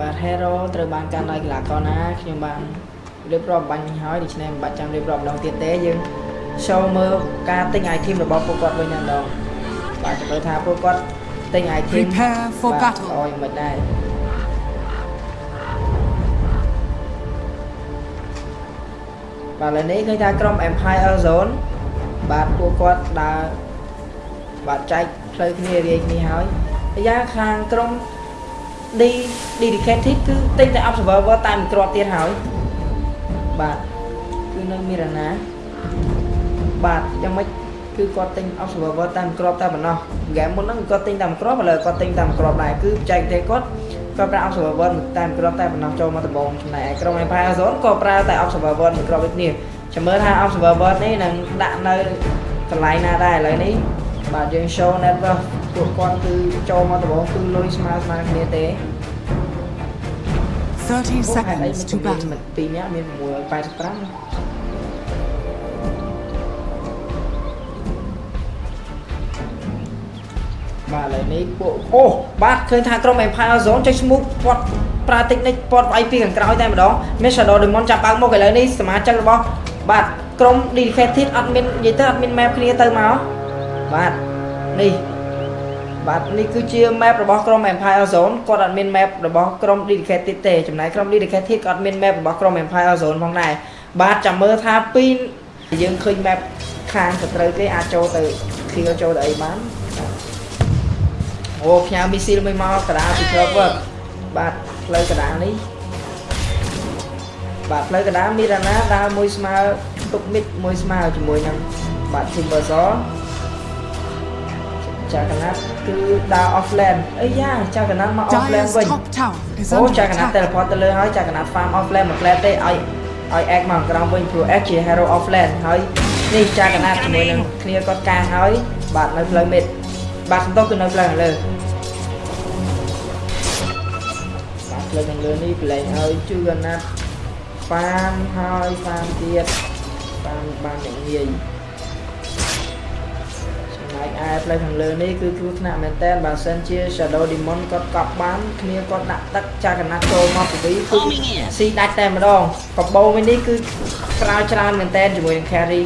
បាទ hero ត្រូវបានកាន់ដោយកីឡាករណាខ្ញុំបានរៀបរាប់បាញ់មិញហើយដូច្នេះមិនបាច់ចាំរៀបរាប់ម្ដងទៀតទេយើង show មើលការទិញ item របស់ពួកគាត់វិញតែម្ដងបាទចាំមើលថាពួកគាត់ទិញ item Prepare for បាទ battle. អូយមិនដែរបាទឥឡូវនេះឃើញថាក្រុម Empire Zone បាទពួកគាត់ដើរបាទចែកផ្លូវគ្នារាយគ្នាហើយហើយយ៉ាងខាងក្រុម D dedicated គឺទិញតែ observer តែមួយគ្រាប់ទៀតហើយបាទគឺនៅមីរ៉ាណាបាទយ៉ាងម៉េចគឺគាត់ទិញ observer តែមួយគ្រាប់តែប៉ុណ្ណោះហ្គេមមុនហ្នឹងគាត់ទិញតែមួយគ្រាប់ឥឡូវគាត់ទិញតែមួយគ្រាប់ដែរគឺចែកទេគាត់គាត់ប្រើ observer តែមួយគ្រាប់តែប៉ុណ្ណោះចូលមកដំបងចំណែកឯក្រុម Empire Zone ក៏ប្រើតែ observer មួយគ្រាប់ដូចគ្នាចាំមើលថា observer នេះនឹងដាក់នៅកន្លែងណាដែរឥឡូវនេះបាទយើង show network ពួកគាត់គឺចូលមកដំបងគឺលុយស្មើស្មើគ្នាទេ30 seconds to battle. មិនពីរនាក់មាន685បាទឥឡូវនេះពួកអូបាទឃើញថាក្រុម Empire Zone ចេញ smooth គាត់ប្រើ technique គាត់វាយពីខាងក្រោយតែម្ដង មាន Shadow Demon ចាប់បើកមុខឥឡូវនេះសមាជិករបស់បាទក្រុម Dedicated អត់មាននិយាយទៅអត់មាន map គ្នាទៅមកបាទនេះ បាទនេះគឺជា map របស់ក្រុម Empire Zone គាត់អត់មាន map របស់ក្រុម Dedicated ទេចំណែកក្រុម Dedicated ក៏អត់មាន map របស់ក្រុម Empire Zone ផងដែរបាទចាំមើលថាពីរយើងឃើញ map ខាងសត្រូវទេអាចចូលទៅ kill ចូលទៅអីបានអូផ្ញើមីស៊ីលមួយមកកដាលពី cover បាទផ្លូវកដាលនេះបាទផ្លូវកដាលមានរណាដើរមួយស្មើទុកមិតមួយស្មើជាមួយនឹងបាទ Timber Saw ចាកណាត់គឺដើរ offland អីយ៉ាចាកណាត់មក offland Dyer's វិញ top tower is អូ under ចាកណាត់ attack. teleport ទៅលើហើយចាកណាត់ farm offland មួយផ្លែទេឲ្យឲ្យ egg មកក្រោមវិញព្រោះ egg ជា hero offland ហើយនេះចាកណាត់ជាមួយនឹងគ្នាគាត់កាងហើយបាទនៅផ្លូវ mid បាទសំដៅគឺនៅផ្លូវខាងលើបាទផ្លូវខាងលើនេះប្រឡែងឲ្យជូកណាត់ farm ហើយ farm ទៀត farm បានយ៉ាងងាយចំណែក ឯផ្លូវខាងលើនេះគឺគ្រោះថ្នាក់មែនតើបើសិនជា Shadow Demon គាត់កប់បានគ្នាគាត់ដាក់ទឹកចាកណាត់ចូលមកពីគឺស៊ីដាច់តែម្ដងកបោវិញនេះគឺប្រើច្រើនមែនតើជាមួយនឹង carry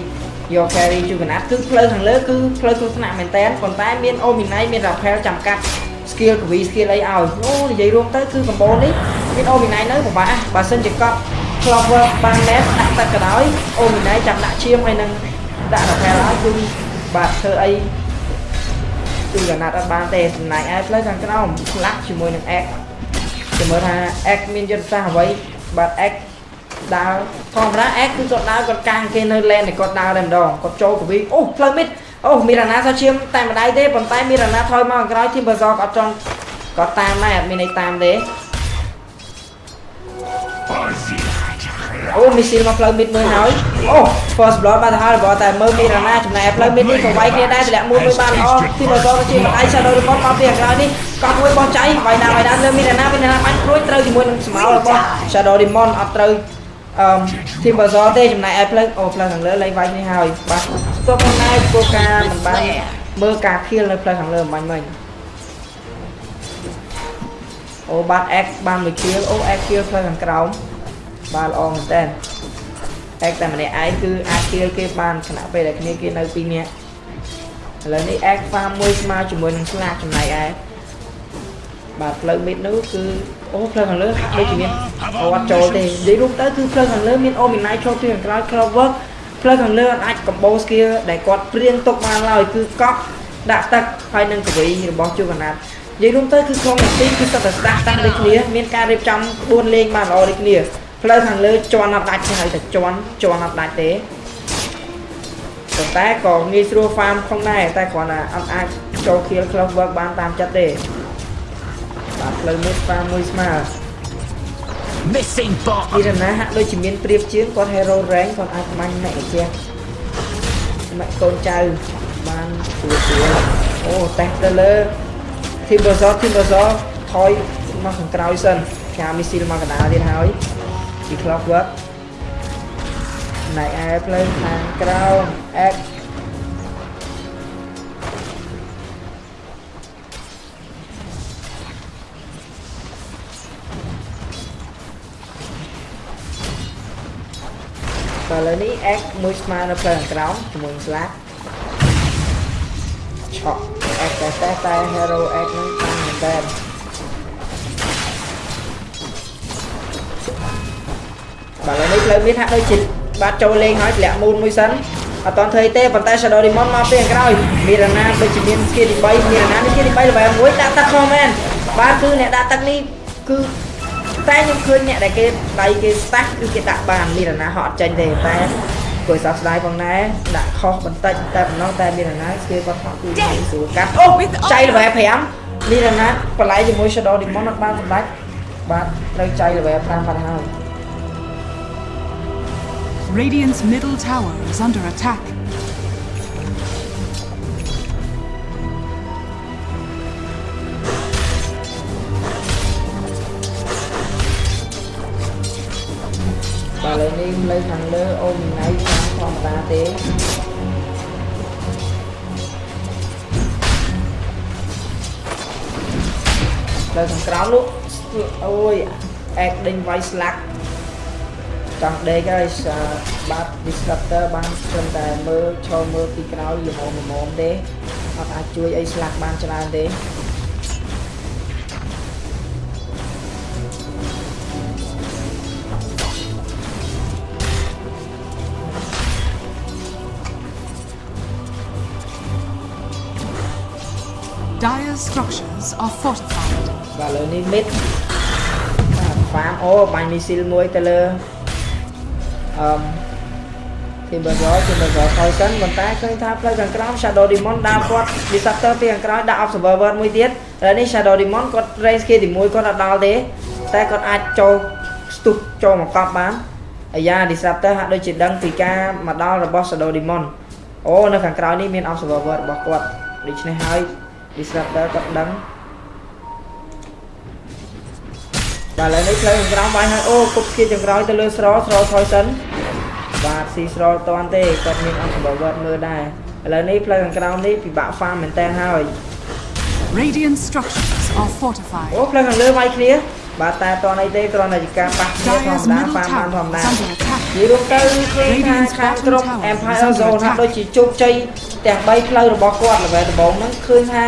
យក carry ជួយកណាត់គឺផ្លូវខាងលើគឺផ្លូវគ្រោះថ្នាក់មែនតើប៉ុន្តែមាន Ominai មាន Rappel ចាំកាត់ skill កវី skill អីឲ្យអូនិយាយរួមទៅគឺកបោនេះមាន Ominai នៅពិបាកបើសិនជាកប់ clover បាន net ដាក់ទឹកក៏ដោយ Ominai ចាំដាក់ឈាមហើយនឹងដាក់ Rappel ឲ្យគឺបាទធ្វើអី គឺកណាត់អត់បានទេចំណែកឯផ្លូវខាងក្រោមផ្លាក់ជាមួយនឹង X ចាំមើលថា X មានយុទ្ធសាស្ត្រអ្វីបាទ X ដើរធម្មតា X គឺគាត់ដើរគាត់កាំងគេនៅ lane តែគាត់ដើរតែម្ដងគាត់ចូលកវីអូផ្លូវមិតអូមានរណាសោះឈាមតែម្ដាយទេប៉ុន្តែមានរណាថយមកខាងក្រោយធីមបសគាត់ចង់គាត់តាមដែរអត់មានអីតាមទេ អូមីស៊ីលមកផ្លូវមិតមួយហើយអូ first blood បានទៅហើយបើតែមើលមីរណាចំណែកផ្លូវមិតនេះក៏វាយគ្នាដែរតម្លាក់មួយមួយបានល្អធីមបសក៏ជាម្ដាយ shadow report មកពីខាងក្រោយនេះកត់មួយបោះចៃវាយណាវាយណាលើមីរណាមីរណាបាញ់ព្រួយត្រូវជាមួយនឹងស្មៅរបស់ shadow demon អត់ត្រូវអឺ team buzzer ទេចំណែកឯផ្លូវអូផ្លូវខាងលើលេងវាយនេះហើយបាទស្ទប់ផងដែរព្រោះការមិនបានមើលការ kill នៅផ្លូវខាងលើមិនបាញ់មិញអូបាទ X បានមួយ kill អូ X kill ផ្លូវខាងក្រោម បាទល្អមែនតើ X តែម្នាក់ឯងគឺអាច kill គេបានខណៈពេលដែលគ្នាគេនៅពីរនាក់ឥឡូវនេះ X farm មួយស្មើជាមួយនឹងស្លាកចំណែកឯបាទផ្លូវ mid នោះគឺអូផ្លូវខាងលើហាក់ដូចជាមានអូអត់ចូលទេនិយាយរួមទៅគឺផ្លូវខាងលើមាន Ominai ចូលពីខាងក្រោយ Clover ផ្លូវខាងលើអត់អាច combo skill ដែលគាត់ព្រៀងទុកបានឡើយគឺកក់ដាក់ទឹកហើយនឹងកវីរបស់ជួកណាត់និយាយរួមទៅគឺក្នុងនាទីគឺសុទ្ធតែស្ដាប់តាំងដូចគ្នាមានការរៀបចំ4លេងបានល្អដូចគ្នា ផ្លូវខាងលើជន់អត់ដាច់ទេហើយតែជន់ជន់អត់ដាច់ទេប៉ុន្តែក៏ងាយស្រួល farm ផងដែរតែគ្រាន់តែអត់អាចចូល kill close work បានតាមចិត្តទេបាទផ្លូវនេះ farm មួយស្មើ Missing bot. ពីរណាហាក់ដូចជាមានប្រៀបជាងគាត់ hero rank គាត់អាចបាញ់ម៉ែម្ចាស់ម៉ែកូនចៅបានស្រួលស្រួលអូតេសទៅលើ team buzzer team buzzer ថយមកខាងក្រោយសិនផ្ញើមីស៊ីលមកកណ្ដាលទៀតហើយ ជា clockwork ណៃឯផ្លូវខាងក្រោម x ឥឡូវនេះ x មួយស្មើនៅផ្លូវក្រោមជាមួយស្លាកឆក់ x តែតែ hero x នឹងតាមមែនតើ បាទឥឡូវនេះផ្លូវមានហាក់ដូចជាបាទចូលលេងហើយធ្លាក់មូនមួយសិនអត់តន់ធ្វើអីទេប៉ុន្តែ Shadow Demon មកពេលខាងក្រោយមានរណាដូចជាមាន skill ទី3មានរណានេះ skill ទី3 level 1ដាក់ទឹកខំមែនបាទគឺអ្នកដាក់ទឹកនេះគឺតែខ្ញុំឃើញអ្នកដែលគេដៃគេស្តាស់គឺគេដាក់បានមានរណាហត់អត់ចេញទេតែគួរសោកស្ដាយផងដែរដាក់ខុសបន្តិចតែប៉ុណ្ណោះតែមានរណា skill គាត់ហត់គឺស្រួលកាត់អូចៃ level 5មានរណាបន្លែជាមួយ Shadow Demon អត់បានសម្ដេចបាទត្រូវចៃ level 5បាត់ហើយ Radiant's middle tower is under attack. បាទឥឡូវនេះលើខាង ចង់ដេកហើយសាបាទ disruptor បានត្រឹមតែមើលឈរមើលពីក្រោយល្មមល្មមទេអត់អាចជួយអីស្លាក់បានច្រើនទេ Dire structures are fortified. បាទឥឡូវនេះ mid បាទ farm អូបាញ់មីស៊ីលមួយទៅលើ អឺ Timbersaw Timbersaw ថយសិនប៉ុន្តែឃើញថាផ្លូវខាងក្រោម Shadow Demon ដើរគាត់ Disruptor ពីខាងក្រោយដាក់ Observer មួយទៀតឥឡូវនេះ Shadow Demon គាត់ range គេទី1គាត់អត់ដល់ទេតែគាត់អាចចូលស្ទុះចូលមកកប់បានអាយ៉ា Disruptor ហាក់ដូចជាដឹងពីការមកដល់របស់ Shadow Demon អូនៅខាងក្រោយនេះមាន Observer របស់គាត់ដូច្នេះហើយ Disruptor គាត់ដឹង បាទឥឡូវនេះផ្លូវខាងក្រោមបាញ់ហើយអូគប់ស្គីចង្ក្រោយទៅលើស្រស្រថយសិនបាទស៊ីស្រតន់ទេគាត់មានអង្គបវត្តមើលដែរឥឡូវនេះផ្លូវខាងក្រោមនេះពិបាកហ្វាមមែនតើហើយ Radiant structures are fortified. អូផ្លូវខាងលើវាយគ្នាបាទតែតនអីទេគ្រាន់តែជាការប៉ះគ្នាធ Dire's ម្មតា middle ហ្វាមបានធ tower ម្មតា is under attack. និយាយរួមទៅឃើញថាខាងក្រុម Empire Zone ហាក់ដូចជាជោគជ័យទាំង3ផ្លូវរបស់គាត់ល្បែដំបូងហ្នឹងឃើញថា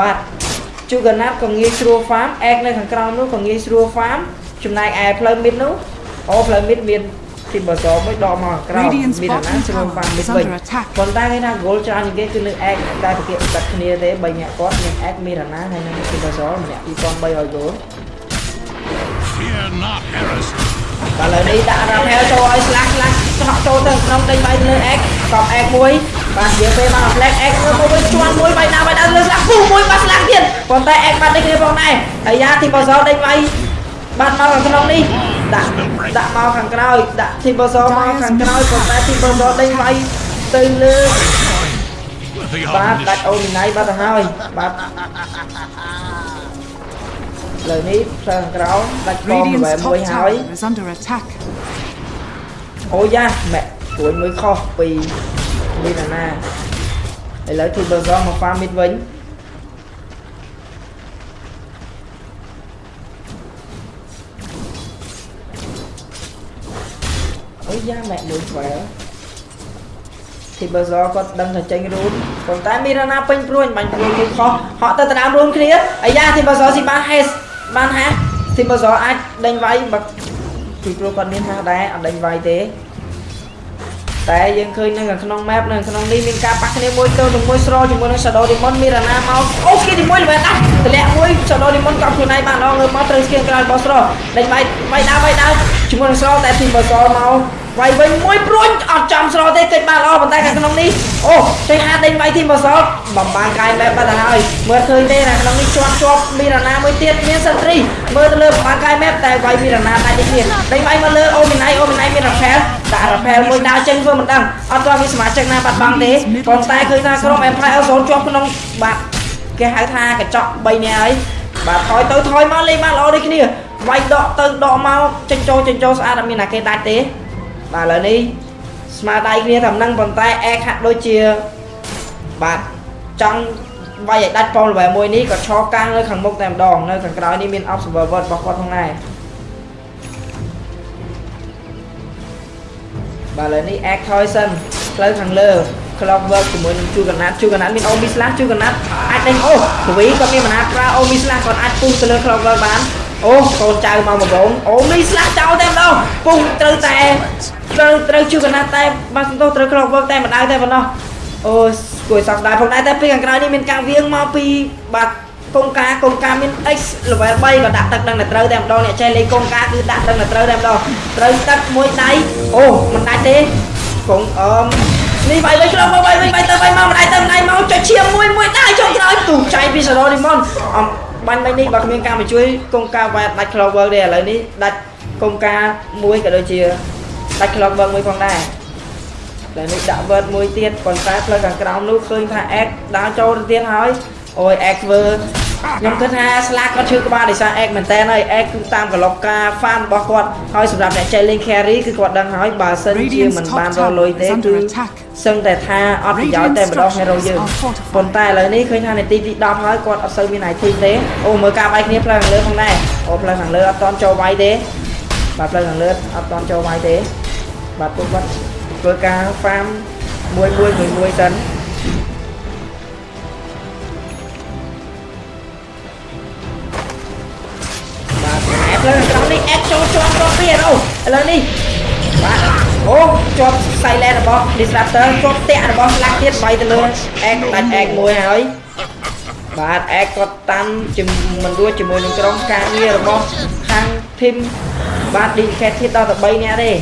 បាទ ជូកាណាត់ក៏ងាយស្រួល farm អែកនៅខាងក្រោមនោះក៏ងាយស្រួល farm ចំណែកឯផ្លូវ mid នោះអូផ្លូវ mid មានទីបសមួយដកមកខាងក្រោម Radiant's មានអាណា bottom ស្រួល farm tower mid is វិញ under attack. ប៉ុន្តែគេថា goal ច្រើនជាងគេគឺនៅអែកតែប្រកៀកបាត់គ្នាទេ3នាក់គាត់មានអែកមានអាណាហើយនឹងទីបសម្នាក់2300 goal Fear not, Harris. បាទឥឡូវនេះដាក់រ៉ាផែលចូលឲ្យស្លាស់ស្លាស់ឆ្លក់ចូលទៅក្នុងដេញបាយទៅលើអេកកប់អេកមួយ បាទនិយាយពេលមកផ្លែកអេកមើលមកវិញជន់មួយបាយណាបាយណាលើស្លាស់ពុះមួយបាទស្លាស់ទៀតប៉ុន្តែអេកបាត់ដេញគ្នាផងដែរហើយយ៉ាទីបសដេញបាយបាត់មកខាងក្នុងនេះដាក់ដាក់មកខាងក្រោយដាក់ទីបសមកខាងក្រោយប៉ុន្តែទីបសដេញបាយទៅលើ The បាទដាច់ omnis- អូមីណៃបាត់ទៅហើយបាទលើនេះផ្លូវខាងក្រោយដាច់កង Radiant's បែប top មួយហើយ tower is under attack. អូយ៉ាម៉ែព្រួយមួយខុសពី មានអាណាឥឡូវធីបឺសងមក farm mid វិញអូយ៉ាម៉ែមួយស្វែធីបឺសគាត់ដឹងថាចេញរូនប៉ុន្តែមានអាណាពេញព្រួយបាញ់ព្រួយមួយខុសហក់ទៅតាមរូនគ្នាអាយ៉ាធីបឺសស៊ីបានហេសបានហាធីបឺសអាចដេញវាយបើពីព្រោះគាត់មានហាដែរអត់ដេញវាយទេ តែយើងឃើញនៅខាងក្នុង map នៅក្នុងនេះមានការប៉ះគ្នាមួយទៅនឹងមួយស្រជាមួយនឹង Shadow Demon មានរណាមកអូស្គីទីមួយល្បែដាស់តម្លាក់មួយ Shadow Demon កប់ខ្លួនឯងបានអងើមកត្រូវស្គីក្រោយរបស់ស្រដេញវាយវាយដើរវាយដើរជាមួយនឹងស្រតែទីបសមក វាយវិញមួយព្រួញអត់ចំស្រទេកិច្ចបានល្អប៉ុន្តែខាងក្នុងនេះអូចេះហាដេញវាយទីបសបំបានកាយ map បាត់ទៅហើយមើលឃើញទេខាងក្នុងនេះជាប់ជាប់មានរណាមួយទៀតមានសន្ត្រីមើលទៅលើបំបានកាយ map តែវាយមានរណាដាច់ដូចគ្នាដេញវាយមកលើអូមីណៃអូមីណៃមានរ៉ាផែលដាក់រ៉ាផែលមួយដើរចេញធ្វើមិនដឹងអត់ទាន់មានសមាជិកណាបាត់បង់ទេប៉ុន្តែឃើញថាក្រុម Empire Zone ជាប់ក្នុងបាទគេហៅថាកញ្ចក់3នាក់ហើយបាទថយទៅថយមកលេងបានល្អដូចគ្នាវាយដកទៅដកមកចេញចូលចេញចូលស្អាតអត់មានណាគេដាច់ទេ បាទឥឡូវនេះស្មារតីគ្នាតែមិនដឹងប៉ុន្តែអែកហាក់ដូចជាបាទចង់វាយឲ្យដាច់ប៉មល្បែមួយនេះក៏ឈរកាំងនៅខាងមុខតែម្ដងនៅខាងក្រោយនេះមាន observer របស់គាត់ផងដែរបាទឥឡូវនេះ act ថយសិនផ្លូវខាងលើ clock work ជាមួយនឹងជួកណាត់ជួកណាត់មានអូមីស្លាស់ជួកណាត់អាចដេញអូកវីគាត់មានមហាប្រើអូមីស្លាស់គាត់អាចពុះទៅលើ clock work បាន អូកូនចៅមកមកបងអូមីស្លាស់ចោលតែម្ដងពុះត្រូវតែត្រូវត្រូវជួកណាត់តែបាទសំទោសត្រូវ clock work តែម្ដៅតែប៉ុណ្ណោះអូគួយសោកស្ដាយផងដែរតែពេលខាងក្រោយនេះមានការវៀងមកពីបាទកងការកងការមាន X level 3ក៏ដាក់ទឹកដឹងតែត្រូវតែម្ដងអ្នកចេះលេងកងការគឺដាក់ដឹងតែត្រូវតែម្ដងត្រូវទឹកមួយដៃអូមិនដាច់ទេកងអឺមនេះបាយវិញក្នុងបាយវិញបាយទៅបាយមកម្ដាយទៅម្ដាយមកចុចឈាមមួយមួយដែរចុងក្រោយទូចៃពីសរ៉ូឌីម៉ុនអំ បាញ់មិញនេះបើគ្មានការមកជួយកងការវ៉ែដាច់ clover ទេឥឡូវនេះដាច់កងការមួយក៏ដូចជាដាច់ clover មួយផងដែរតែនេះដាក់ word មួយទៀតប៉ុន្តែផ្លូវខាងក្រោមនោះឃើញថា x ដើរចូលទៅទៀតហើយអូយ x ធ្វើ ខ្ញុំគិតថាស្លាកគាត់ឈឺក្បាលដោយសារ x មែនតើហើយ x គឺតាមកន្លប់ការ farm របស់គាត់ហើយសម្រាប់អ្នកចេះលេង carry គឺគាត់ដឹងហើយបើសិនជាមិនបានរកលុយទេគឺសឹងតែថាអត់ប្រយោជន៍តែម្ដង hero យើងប៉ុន្តែឥឡូវនេះឃើញថានាទីទី10ហើយគាត់អត់សូវមាន item ទេអូមើលការវាយគ្នាផ្លូវខាងលើផងដែរអូផ្លូវខាងលើអត់តន់ចូលវាយទេបាទផ្លូវខាងលើអត់តន់ចូលវាយទេបាទពួកគាត់ធ្វើការ farm មួយមួយមួយមួយសិន ប់ជាប់ពីឥឡូវឥឡូវនេះបាទអូជាប់ silent របស់ disruptor ជាប់តាក់របស់ slack ទៀតបាយទៅលើអេកដាច់អេកមួយហើយបាទអេកគាត់តាន់ជំមិនរួចជាមួយនឹងក្រុមការងាររបស់ខាង team បាទ dedicate ទៀតដល់ទៅ3នាក់ទេ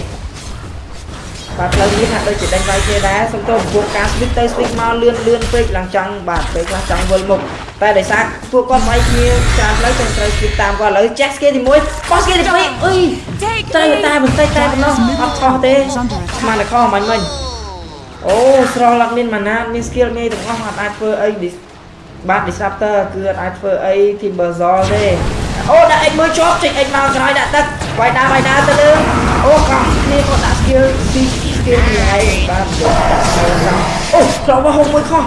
បាទផ្លូវនេះហាក់ដូចជាដេញវាយគ្នាដែរសុំទោសពួកការ switch ទៅ switch មកលឿនលឿនពេកឡើងចង់បាទពេលខ្លះចង់វិលមុខតែដោយសារពួកគាត់វាយគ្នាច្រើនផ្លូវចឹងត្រូវ switch តាមគាត់ឥឡូវចេះ skill ទី1បោះ skill ទី2អុយត្រូវតែបន្តិចតែប៉ុណ្ណោះអត់ខុសទេស្មានតែខុសមិនមិញអូស្រលអត់មានម៉ាណាមាន skill ងាយទាំងអស់អត់អាចធ្វើអីបាទ disruptor គឺអត់អាចធ្វើអី timberzol ទេ អូដាក់ x មួយជាប់ចេញ x មកក្រោយដាក់ទឹកវាយដើរវាយដើរទៅលើអូកោះគ្នាគាត់ដាក់ skill ទី skill ទីហើយបាទអូខ្លោមកហុកមួយខុស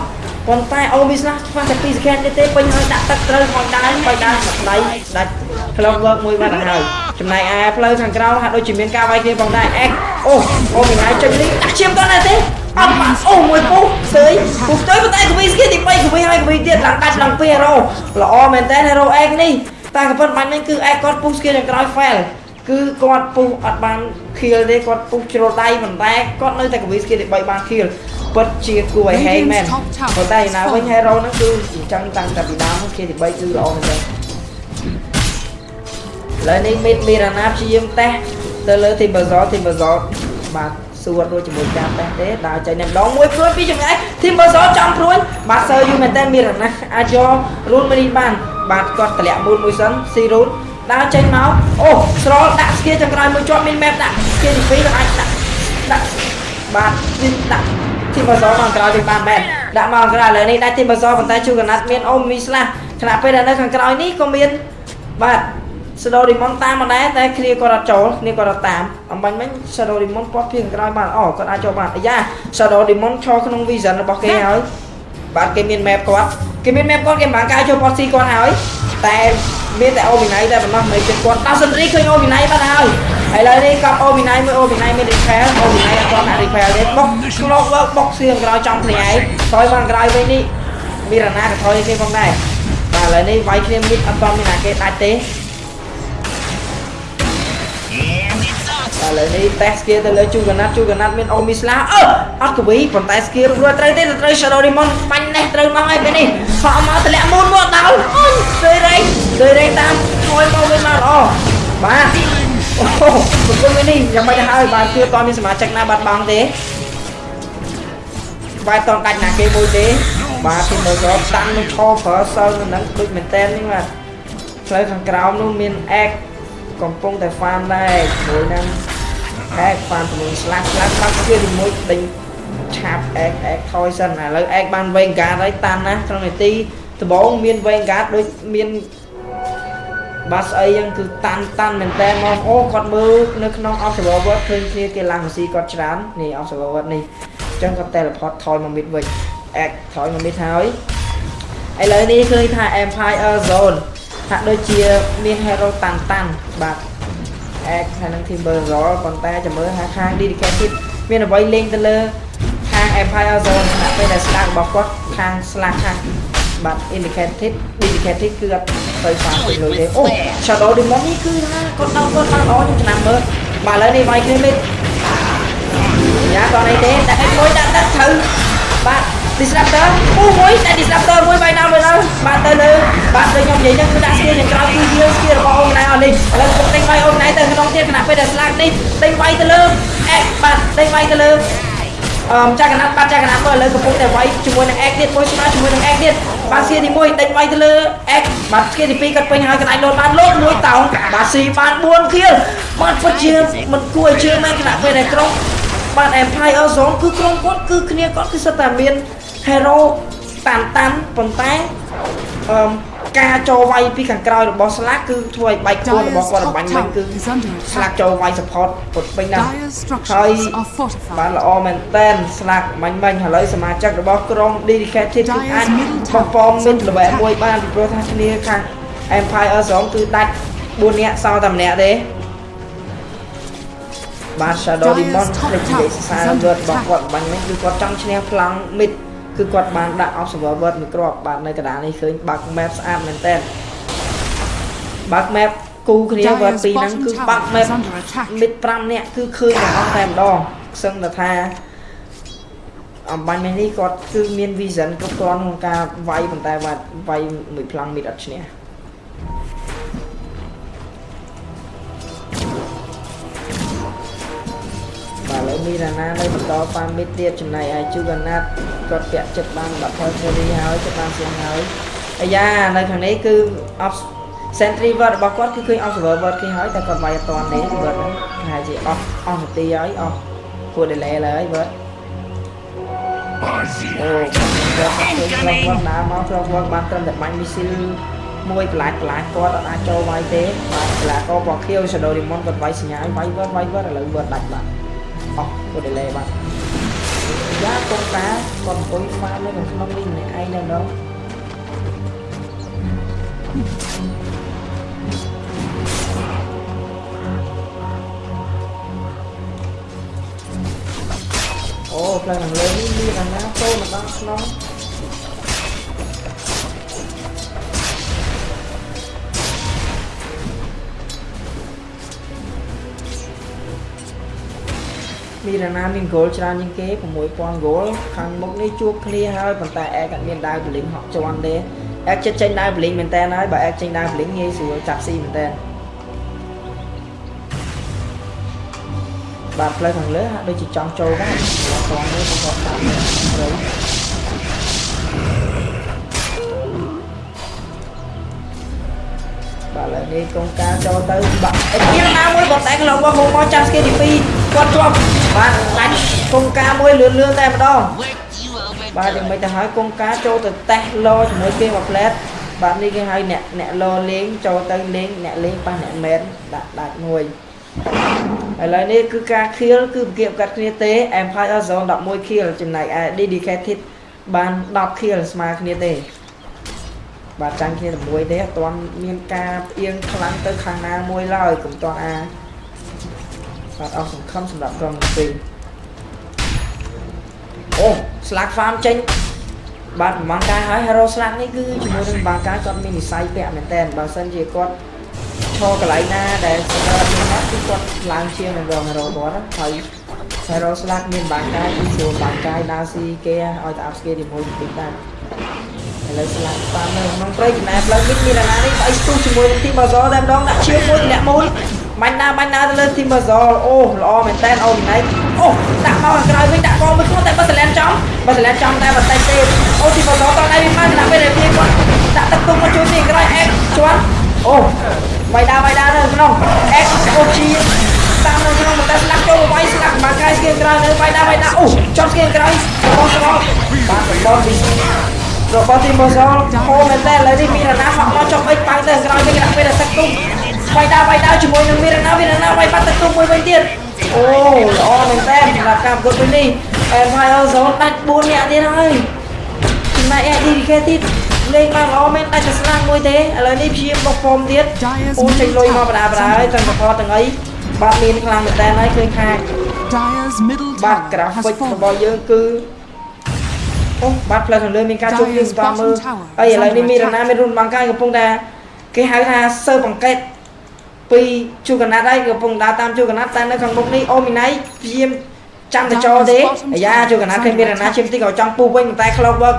ប៉ុន្តែអូមីស្លាស់ខ្វះតែ2 second ទេទេពេញហើយដាក់ទឹកត្រូវមកដើរវាយដើរដៃដាច់ clock work មួយបាត់ទៅហើយចំណែកឯផ្លូវខាងក្រោមហាក់ដូចជាមានការវាយគ្នាផងដែរ x អូអូមីហើយចេញនេះដាក់ឈាមគាត់ដែរទេអត់បាក់អូមួយពុះស្ទើយពុះស្ទើយប៉ុន្តែកវីស្គីទី3កវីហើយកវីទៀតឡើងដាច់ឡើង2 hero ល្អមែនតើ hero x នេះ តែក៏ប៉ុន្តែបាញ់នេះគឺ x គាត់ពុះ skill ខាងក្រោយ fail គឺគាត់ពុះអត់បាន kill ទេគាត់ពុះជ្រុលដៃប៉ុន្តែគាត់នៅតែកវី skill ទី3បាន kill ពិតជាគួរឲ្យហេងមែនប៉ុន្តែណាវិញ hero ហ្នឹងគឺអញ្ចឹងតាំងតែពីដើម skill ទី3គឺល្អមែនទេឥឡូវនេះមីតមីរ៉ាណាព្យាយាមតេស្តទៅលើ team Bazor team Bazor បាទសួររួចជាមួយការតេស្តទេដើរចេញតែម្ដងមួយព្រួយពីចម្ងាយ team Bazor ចំព្រួយបាទសើយូមែនតើមីរ៉ាណាអាចយករូនមីនីបាន បាទគាត់តម្លាក់មូនមួយសិនស៊ីរូនដើរចេញមកអូស្រលដាក់ស្គៀចុងក្រោយមួយជាប់មាន map ដាក់ស្គៀទី2គាត់អាចដាក់ដាក់បាទដាក់ទីបសមកក្រោយវិញបានមែនដាក់មកក្រោយឥឡូវនេះដាក់ទីបសប៉ុន្តែជួកណាត់មានអូមីស្លាស់ខណៈពេលដែលនៅខាងក្រោយនេះក៏មានបាទ Shadow Demon តាមមកដែរតែគ្នាគាត់អត់ចូលគ្នាគាត់អត់តាមអំបញ្ញមិញ Shadow Demon ពាត់ពីខាងក្រោយបានអូគាត់អាចចូលបានអាយ៉ា Shadow Demon ឈរក្នុង vision របស់គេហើយ បាទគេមាន map គាត់គេមាន map គាត់គេមិនបានកាយចូល post គាត់ហើយតែមានតែអូវិន័យតែប៉ុណ្ណោះមិនជាគាត់ដល់សិនរីឃើញអូវិន័យបាត់ហើយឥឡូវនេះកប់អូវិន័យមួយអូវិន័យមាន repair អូវិន័យអត់ទាន់ដាក់ repair ទេបុក clock work បុកសៀងក្រោយចំគ្នាឯងថយមកក្រោយវិញនេះមានរណាក៏ថយគ្នាផងដែរបាទឥឡូវនេះវាយគ្នាមីតអត់ទាន់មានអាគេដាច់ទេ ឥឡូវនេះ test skill ទៅលើជូកណាត់ជូកណាត់មានអូមីស្លាអឺអត់កវីប៉ុន្តែ skill រួចត្រូវទេត្រូវ Shadow Demon បាញ់នេះត្រូវមកហើយពេលនេះខកមកតម្លាក់មូនមកដល់អូយស្រីរែងស្រីរែងតាមថយមកវិញមកល្អបាទអូប្រគំនេះយ៉ាងម៉េចទៅហើយបាទគឺតើមានសមាជិកណាបាត់បង់ទេបាទតដាច់ណាគេមួយទេបាទទីមើលក៏តាំងនឹងឈរប្រើសិលនៅនឹងដូចមែនតែននេះបាទផ្លូវខាងក្រោមនោះមាន X កំពុងតែ farm ដែរមួយហ្នឹង អែកបានជាមួយស្លាក់ស្លាក់បាត់វាជាមួយដេញឆាប់អែកអែកថយសិនឥឡូវអែកបានវែងកាតហើយតាន់ណាក្នុងនាទីដំបូងមានវែងកាតដូចមានបាសអីយ៉ាងគឺតាន់តាន់មែនតើមកអូគាត់មើលនៅក្នុង observer word ឃើញគ្នាគេឡើងម៉ាស៊ីគាត់ច្រើននេះ observer word នេះអញ្ចឹងគាត់ teleport ថយមកមិតវិញអែកថយមកមិតហើយឥឡូវនេះឃើញថា Empire Zone ហាក់ដូចជាមាន hero តាន់តាន់បាទ X ហើយនឹង Timber Roll ប៉ុន្តែចាំមើលថាខាង dedicated មានអ្វីលេងទៅលើខាង Empire Zone ខណៈពេលដែលស្លាករបស់គាត់ខាង slash ខាងបាទ indicated indicated គឺអត់ទៅបានពេញលុយទេអូ Shadow Demon នេះគឺថាគាត់ដល់គាត់បានល្អខ្ញុំចំណាំមើលបាទឥឡូវនេះវាយគ្នាលេងយ៉ាគាត់អីទេដាក់ឲ្យមួយដាក់ដាក់ត្រូវបាទ disruptor អូមួយតែ disruptor មួយបាយណាមួយដល់បាទទៅលើបាទដូចខ្ញុំនិយាយចឹងគឺដាក់ skill យ៉ាងក្រោយគឺយើង skill របស់អូនណៃអស់នេះឥឡូវខ្ញុំដេញបាយអូនណៃទៅក្នុងទៀតខណៈពេលដែល slack នេះដេញបាយទៅលើអេបាទដេញបាយទៅលើអឺចាក់កណាត់បាត់ចាក់កណាត់មើលឥឡូវកំពុងតែវាយជាមួយនឹង X ទៀតមួយស្មើជាមួយនឹង X ទៀតបាទ skill ទី1ដេញបាយទៅលើ X បាទ skill ទី2គាត់ពេញហើយកណ្ដាច់លោតបានលោតមួយតោងបាទ C បាន4 kill បាទពិតជាមិនគួរឲ្យជឿមែនខណៈពេលដែលក្រុមបាទ Empire Zone គឺក្រុមគាត់គឺគ្នាគាត់គឺសិតតែមាន hero តាន់តាន់ប៉ុន្តែអឺការចូលវាយពីខាងក្រោយរបស់ស្លាកគឺធ្វើឲ្យបែកខ្លួនរបស់គាត់របាញ់មិញគឺ is under ស្លាក attack. ចូលវាយ support ពុតពេញណាស់ Dire ហើយ structures are បាន fortified. ល្អមែនតែនស្លាកមាញ់មិញឥឡូវសមាជិករបស់ក្រុម dedicated គឺអាចបំពងមិត្តល្បែមួយបានពីព្រោះថាគ្នាខាង Empire Zone គឺដាច់4នាក់សល់តែម្នាក់ទេបាទ Shadow Demon ភ្លេចនិយាយសរសើរវត្តរបស់គាត់បាញ់មិញគឺគាត់ចង់ឈ្នះប្លង់ mid គឺគាត់បានដាក់ observer word មួយគ្រាប់បាទនៅកណ្ដាលនេះឃើញ bug map ស្អាតមែនតើ bug map គូគ្នា word ពីរហ្នឹងគឺ bug map មិត្ត5នាក់គឺឃើញទាំងអស់តែម្ដងសឹងតែថាអំបញ្ញមិញនេះគាត់គឺមាន vision គ្រប់គ្រាន់ក្នុងការវាយប៉ុន្តែវាវាយមួយប្លង់មិត្តអត់ឈ្នះ មីរ៉ាណានៅបន្តប៉ាមិត្តទៀតចំណែកឯជូកាណាត់គាត់ពាក់ចិត្តបាន10 point series ហើយគាត់បានសៀងហើយអាយ៉ានៅខាងនេះគឺ off Sentry word របស់គាត់គឺឃើញ observer word គេហើយតែគាត់វាយអត់តាន់ទេ word ហ្នឹងគេហៅជាអស់អស់នាទីហើយអស់គួរ delay ឡើយ word អូគាត់ឃើញខ្លះគាត់ដើរមកខ្លះគាត់បានត្រឹមតែបាញ់មីស៊ីលមួយកន្លាច់កន្លាច់គាត់អត់អាចចូលវាយទេបាទកន្លាកោពណ៌ខៀវ Shadow Demon គាត់វាយសញ្ញាវាយ word វាយ word ឥឡូវ word ដាច់បាទ អស់គួរ delay បាទយ៉ាកុំតាគាត់អង្គុយ farm នៅក្នុងនេះម្នាក់ឯងនៅដល់អូផ្លូវខាងលើនេះមានអាណាចូលមកដល់ក្នុង មានអាណាមាន goal ច្រើនជាងគេ6000 goal ខាងមុខនេះជួបគ្នាហើយប៉ុន្តែអែកអត់មានដាវបលីងហក់ជាន់ទេអែកចិត្តចេញដាវបលីងមែនតើហើយបើអែកចេញដាវបលីងងាយស្រួលចាប់ស៊ីមែនតើបាទផ្លូវខាងលើហាក់ដូចជាចង់ចូលដែរអត់តង់ទេគាត់តាមត្រូវ បាទឥឡូវនេះកងការចូលទៅបាក់អេពីណាមួយគាត់តែកន្លងមកមកចាំស្គីទី2គាត់ជាប់បាទដាច់កងការមួយលឿនលឿនតែម្ដងបាទយ៉ាងម៉េចទៅហើយកងការចូលទៅតេស្តឡជាមួយគេមួយផ្លែតបាទនេះគេហៅអ្នកអ្នកឡលេងចូលទៅលេងអ្នកលេងប៉ះអ្នកមែនដាក់ដាច់មួយឥឡូវនេះគឺការ kill គឺប្រគៀបកាត់គ្នាទេ Empire Zone 11 kill ចំណែកឯ Dedicated បាន10 kill ស្មើគ្នាទេ បាទចាញ់គ្នាតែមួយទេអត់ទាន់មានការផ្អៀងខ្លាំងទៅខាងណាមួយឡើយកុំទាន់អាបាទអស់សង្ឃឹមសម្រាប់ក្រុមទាំងពីរអូ Slack Farm ចេញបាទប្រហែលកាយហើយ Hero Slack នេះគឺជាមួយនឹងបាកាគាត់មាននិស័យពាក់មែនតើបើសិនជាគាត់ឈរកន្លែងណាដែលសម្រាប់មានណាគឺគាត់ឡើងជាងនឹងរង Hero គាត់ហើយ Hero Slack មានបាកាយគឺស្រួលបាកាយដើរស៊ីគេឲ្យតែ up skill ជាមួយបន្តិចដែរ ឥឡូវ Slack Farm នៅក្នុងព្រៃចំណែកផ្លូវនេះមានអាណានេះស្អីស្ទុះជាមួយនឹង Team Bazaar តែម្ដងដាក់ឈៀវមួយលាក់មូលបាញ់ណាបាញ់ណាទៅលើ Team Bazaar អូល្អមែនតើអូនណៃអូដាក់មកខាងក្រោយវិញដាក់កងមួយខ្លួនតែបើសលែនចំបើសលែនចំតែបន្តិចទេអូ Team Bazaar តោះដៃវិញមកដាក់ពេលដែលវាគាត់ដាក់ទឹកទុំមកជួយទីក្រោយអេកជាន់អូវាយដាវាយដានៅក្នុងអេកអូជីតាមនៅក្នុងតែស្លាក់ចូលវាយស្លាក់មកកាយស្គៀងក្រោយនៅវាយដាវាយដាអូចន់ស្គៀងក្រោយរបស់របស់បាទរបស់ពី របស់ទីម៉ូសលហូមែនតើឥឡូវនេះមានរណាហក់មកចុះអិចបាំងទៅក្រោយវិញដាក់ពេលទឹកទុំវាយដាវាយដាជាមួយនឹងមានរណាមានរណាវាយបាត់ទឹកទុំមួយវិញទៀតអូល្អមែនតើសម្រាប់ការប្រកួតពេលនេះ Empire Zone ដាច់4នាក់ទៀតហើយចំណែកឯ dedicated លេងបានល្អមែនដាច់តែស្លាកមួយទេឥឡូវនេះព្យាយាមបុកហ្វមទៀតអូចេញលុយមកបដាបដាហើយទាំងសពទាំងអីបាទមានខ្លាំងមែនតើហើយឃើញថា Dyer's middle បាទ tower ក្រាហ្ has វិករបស់ fallen. យើងគឺ អូបាទផ្លូវខាងលើមានការជួបយើងតាមមើលហើយឥឡូវនេះមានរណាមានរុនបាំងកាយកំពុងតែគេហៅថាសើបង្កេតពីជួកណាត់ហើយកំពុងដើរតាមជួកណាត់តែនៅខាងមុខនេះអូមីណៃព្យាយាមចាំទៅចោលទេអាយ៉ាជួកណាត់ឃើញមានរណាឈាមតិចក៏ចង់ពុះវិញប៉ុន្តែ Cloud Work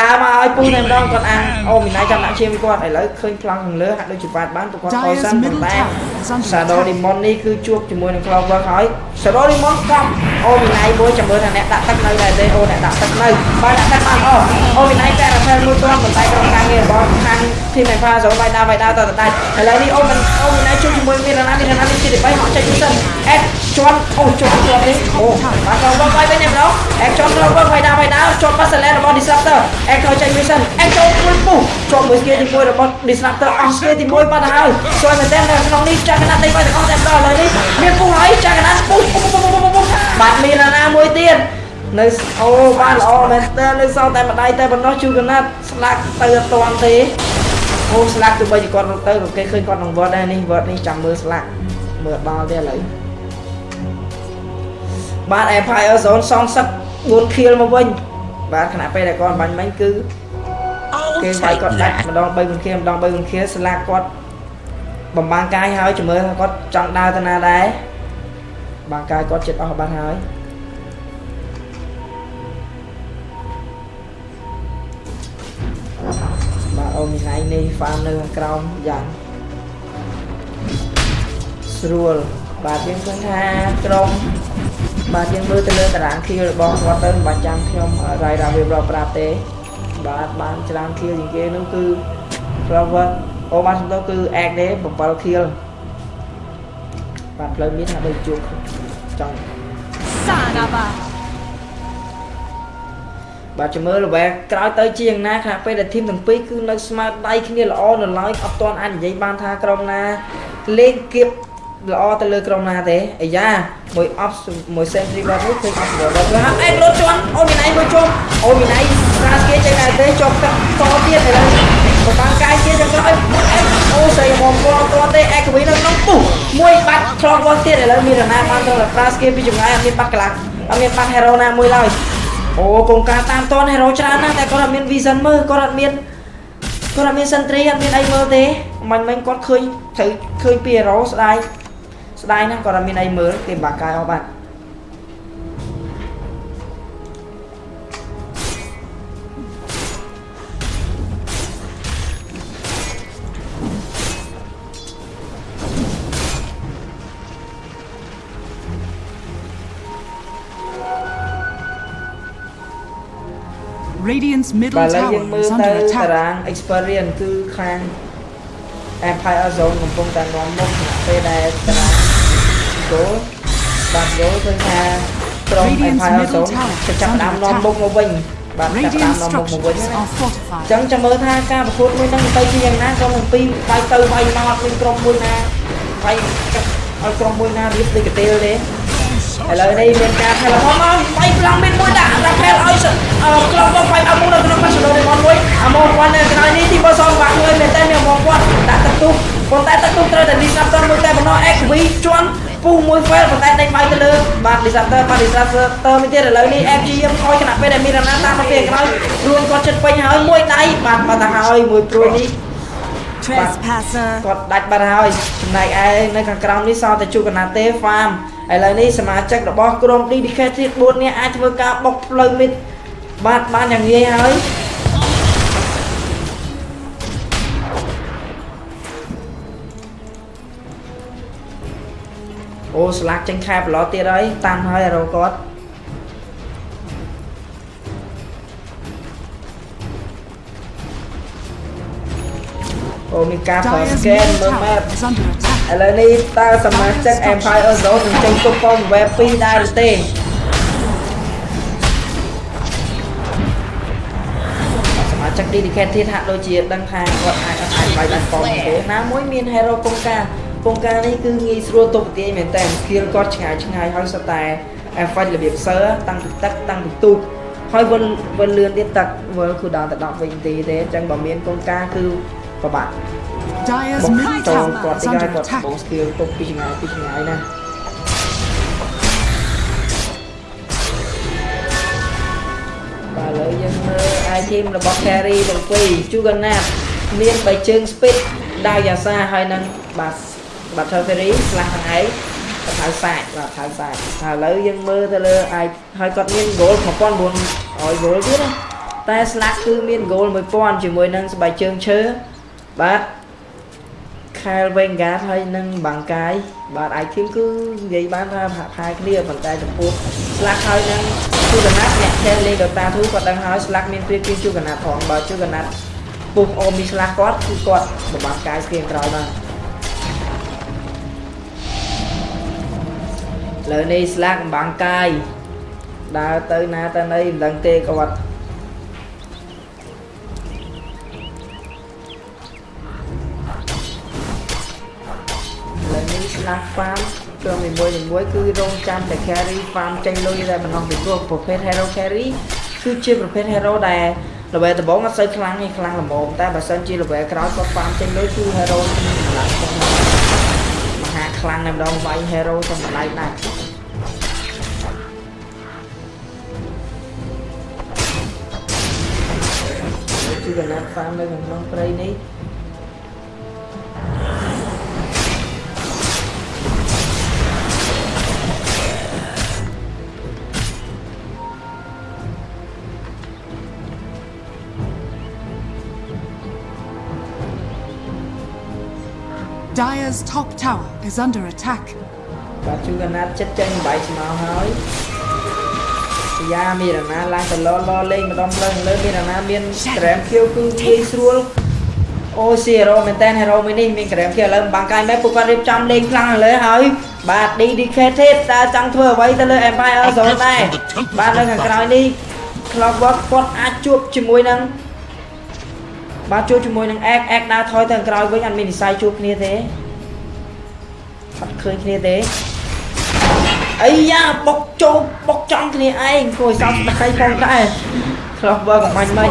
ដើរមកឲ្យពុះតែម្ដងគាត់អាំងអូមីណៃចាំដាក់ឈាមគាត់ឥឡូវឃើញប្លង់ខាងលើហាក់ដូចជាបាត់បានព្រោះគាត់ខយសិនប៉ុន្តែ Shadow Demon នេះគឺជួបជាមួយនឹង Cloud Work ហើយ Shadow Demon កំអូមីណៃមួយចាំមើលថាអ្នកដាក់ទឹកនៅដែរទេអូអ្នកដាក់ទឹកនៅបើដាក់ទឹកបានអូអូមីណៃតែរ៉ាផែលមួយទាន់ប៉ុន្តែក្រុមការងាររបស់ខាង Team Alpha ចូលបាយដើរបាយដើរតទៅដាច់ឥឡូវនេះអូមិនអូមីណៃជួបជាមួយមានរណាមានរណានេះទី3ហក់ចេញទៅសិនអេតជាន់អូជាន់ជាប់នេះអូបាទ Cloud Work បាយវិញតែម្ដងអេតជាន់ Cloud Work បាយដើរបាយដើរជាប់ប៉ាសឡែរបស់ Disruptor អេតខោចេញមួយសិនអេតចូលមួយពុះជាប់មួយស្គីទី1របស់ Disruptor អស់ស្គីទី1បាត់ហើយជួយមែនតើនៅក្នុងនេះចាក់កណាត់ដេកបាយទាំងអស់តែម្ដងឥឡូវនេះមានពុះហើយចាក់កណាត់ពុះពុះពុះពុះពុះបាទមានរណាមួយទៀតនៅអូបានល្អមែនតើនៅសល់តែម្ដាយតែប៉ុណ្ណោះជួកណាត់ស្លាក់ទៅអត់តាន់ទេអូស្លាក់ទៅបីជាគាត់រត់ទៅក៏គេឃើញគាត់ក្នុងវត្តដែរនេះវត្តនេះចាំមើលស្លាក់មើលដល់ទេឥឡូវបាទ Empire Zone សងសឹក4 kill មកវិញ បាទខណៈពេលដែលគាត់បាញ់មិញគឺគេវាយគាត់ដាច់ម្ដង3វិធាម្ដង3វិធាស្លាកគាត់បំបាំងកាយហើយជំរឿថាគាត់ចង់ដើរទៅណាដែរបាំងកាយគាត់ចិត្តអស់បាត់ហើយបាទអូមីណៃនេះហ្វាមនៅខាងក្រោមយ៉ាងស្រួល បាទយើងឃើញថាក្រុមបាទយើងមើលទៅលើតារាងខៀវរបស់គាត់ទៅមិនបាច់ចាំខ្ញុំរាយរាប់រៀបរាប់ប្រាប់ទេបាទបានច្រើនខៀលជាងគេនោះគឺ Flower អូបានសំដៅគឺ Egg ទេ7ខៀលបាទផ្លូវមានថាដូចជួបចង់ Sanaba. បាទចាំមើលល្បែក្រោយទៅជាយ៉ាងណាខណៈពេលដែលធីមទាំងពីរគឺនៅស្មើដៃគ្នាល្អនៅឡើយអត់ទាន់អាចនិយាយបានថាក្រុមណាលេងគៀប ល្អទៅលើក្រុមណាទេអាយ៉ាមួយ off មួយ century បាត់នេះឃើញ off បាត់ហើយអេក្រូតជន់អូមីណៃមួយជុំអូមីណៃស្រាគេចេញដែរទេជាប់ទឹកតទៀតឥឡូវប្របាំងកាយជាចង្ក្រោយអេអូស្អីមកគាត់ទាន់ទេអេកវីនៅក្នុងពុះមួយបាត់ខ្លងវល់ទៀតឥឡូវមានរណាបានទៅស្រាគេពីចម្ងាយអត់មានបាត់កន្លះអត់មានបាត់ hero ណាមួយឡើយអូកងការតាមតនហេរ៉ូច្រើនណាស់តែគាត់អត់មាន vision មើលគាត់អត់មានគាត់អត់មាន sentry អត់មានអីមើលទេមិញមិញគាត់ឃើញត្រូវឃើញពីហេរ៉ូស្ដាយ ស្ដាយណាស់គាត់អត់មានអីមើលគេបាក់កាយអស់បាត់ Radiant's បាទ middle ឥឡូវយើង tower មើល is ទៅ under តា attack. រាង experience គឺខាង Empire Zone កំពុងតែនាំមុខខណៈពេលដែលតារាង goal បាទ goal ឃើញថាក្រុម Radiant's Empire middle Zone tower ចាប់ផ្ដើមនាំមុខមកវិញបាទចាប់ផ្ដើម Radiant នាំមុខមកវិញ structures ណា are fortified. ចឹងចាំមើលថាការប្រកួតមួយហ្នឹងទៅជាយ៉ាងណាក្រុមទាំងពីរវាយទៅវាយមកអត់មានក្រុមមួយណាវាយកាត់ឲ្យក្រុមមួយណារៀបដូចកទេលទេឥឡូវនេះមានការថែរហមមកវាយប្លង់មានមួយដាក់ដាក់ផែលឲ្យសអឺក្រុមមកវាយអមុននៅក្នុងបាសឡូនេះមកមួយអាមកគាត់នៅក្រោយនេះទីបសងបាក់មួយមែនតើមានមកគាត់ដាក់ទឹកទុះប៉ុន្តែទឹកទុះត្រូវតែ disruptor មួយតែប៉ុណ្ណោះ XV ជន់ ពុះមួយ fail ប៉ុន្តែដេញបាយទៅលើបាទ disruptor បាទ disruptor មួយទៀតឥឡូវនេះ FG យើងខ້ອຍខណៈពេលដែលមានរណាតាមមកពីក្រោយរួនគាត់ចិត្តពេញហើយមួយដៃបាទបាត់ទៅហើយមួយព្រួយនេះ Trespasser. គាត់ដាច់បាត់ហើយចំណែកឯនៅខាងក្រោមនេះសល់តែជួកណាទេ farm ឥឡូវនេះសមាជិករបស់ក្រុម DDK ទៀត4នាក់អាចធ្វើការបុកផ្លូវមិតបាទបានយ៉ាងងាយហើយ អូស្លាកចេញខែប្រឡោះទៀតហើយតាមហើយរកគាត់អូមានការប្រើ Dyer's scan middle មើល map tower is under attack. ឥឡូវនេះតើសមាជិក Empire Zone នឹងចេញគប់ប៉ុង web 2ដែរឬទេសមាជិក dedicated ហាក់ដូចជាដឹងថាគាត់អាចអត់អាចបាយបានប៉ុងទេណាមួយមាន hero កងការ ពងការនេះគឺងាយស្រួលទុបទាយមែនតើស្គីលគាត់ឆ្ងាយឆ្ងាយហើយសតែអេហ្វាច់របៀបសើតាំងពីទឹកតាំងពីទូកហើយវិលវិលលឿនទៀតទឹកវិលគឺដល់ទៅ10វិនាទីទេអញ្ចឹងបើមានកងការគឺប្របាក់ Dyer's mid tower is under attack. បងស្គីលទុបពីឆ្ងាយពីឆ្ងាយណាបាទឥឡូវយើងមើល item របស់ carry ទាំងពីរ Juggernaut មាន3ជើង speed ដាវយ៉ាសាហើយនឹងបាទ បាទ Ferry ឆ្លាស់ខាងឯងបថៅសាច់បាទបថៅសាច់ហើយឥឡូវយើងមើលទៅលើ i ហើយគាត់មាន goal 1900 goal ទៀតណាតែ slack គឺមាន goal 1000ជាមួយនឹងស្បែកជើងឈើបាទ Kyle Vanguard ហើយនឹងបាំងកាយបាទ item គឺនិយាយបានថាហាក់ផាយគ្នាប៉ុន្តែចំពោះ Slack ហើយនឹងជួកណាត់អ្នកចេះលេង Dota 2គាត់ដឹងហើយ Slack មានព្រៀបជាងជួកណាត់ផងបើជួកណាត់ពុះអូមី Slack គាត់គឺគាត់បំបត្តិកាយស្គៀងក្រោយមក លើនេះ Slack បំបាំងកាយដើរទៅណាទៅណីមិនដឹងទេគាត់ឥឡូវនេះ slash farm ជាប់នីមួយនីមួយគឺរងចាំតែ carry farm ចេញលុយតែម្ដងពីព្រោះប្រភេទ hero carry គឺជាប្រភេទ hero ដែល level ដំបូងអត់សូវខ្លាំងទេខ្លាំងល្មមតែបើសិនជា level ក្រោយគាត់ farm ចេញលុយគឺ hero មានកម្លាំងខ្លាំងមហាខ្លាំងតែម្ដងវាយ hero ទៅម្ដាយណា គឺកណាត់ farm នៅក្នុងព្រៃនេះ Dyer's top tower is under attack. បាទជួកណាត់ចិត្តចេញបាយស្មៅហើយពី យ៉ាមានរណាឡើងទៅលលលេងម្ដងលើលើមានរណាមានក្រែមខៀវគឺងាយស្រួលអូស៊ីហេរ៉ូមែនតើហេរ៉ូមួយនេះមានក្រែមខៀវឥឡូវបាំងកាយមែនពួកគាត់រៀបចំលេងខ្លាំងលើហើយបាទ dedicated តើចង់ធ្វើអ្វីទៅលើ Empire Zone ដែរបាទនៅខាងក្រោយនេះ Clockwork គាត់អាចជួបជាមួយនឹងបាទជួបជាមួយនឹង X X ដើរថយទៅខាងក្រោយវិញអត់មាននិស័យជួបគ្នាទេអត់ឃើញគ្នាទេ អីយ៉ាបុកចូលបុកចំគ្នាឯងគួរឲ្យសោកស្ដាយផងដែរខ្លះបើកំបាញ់មិញ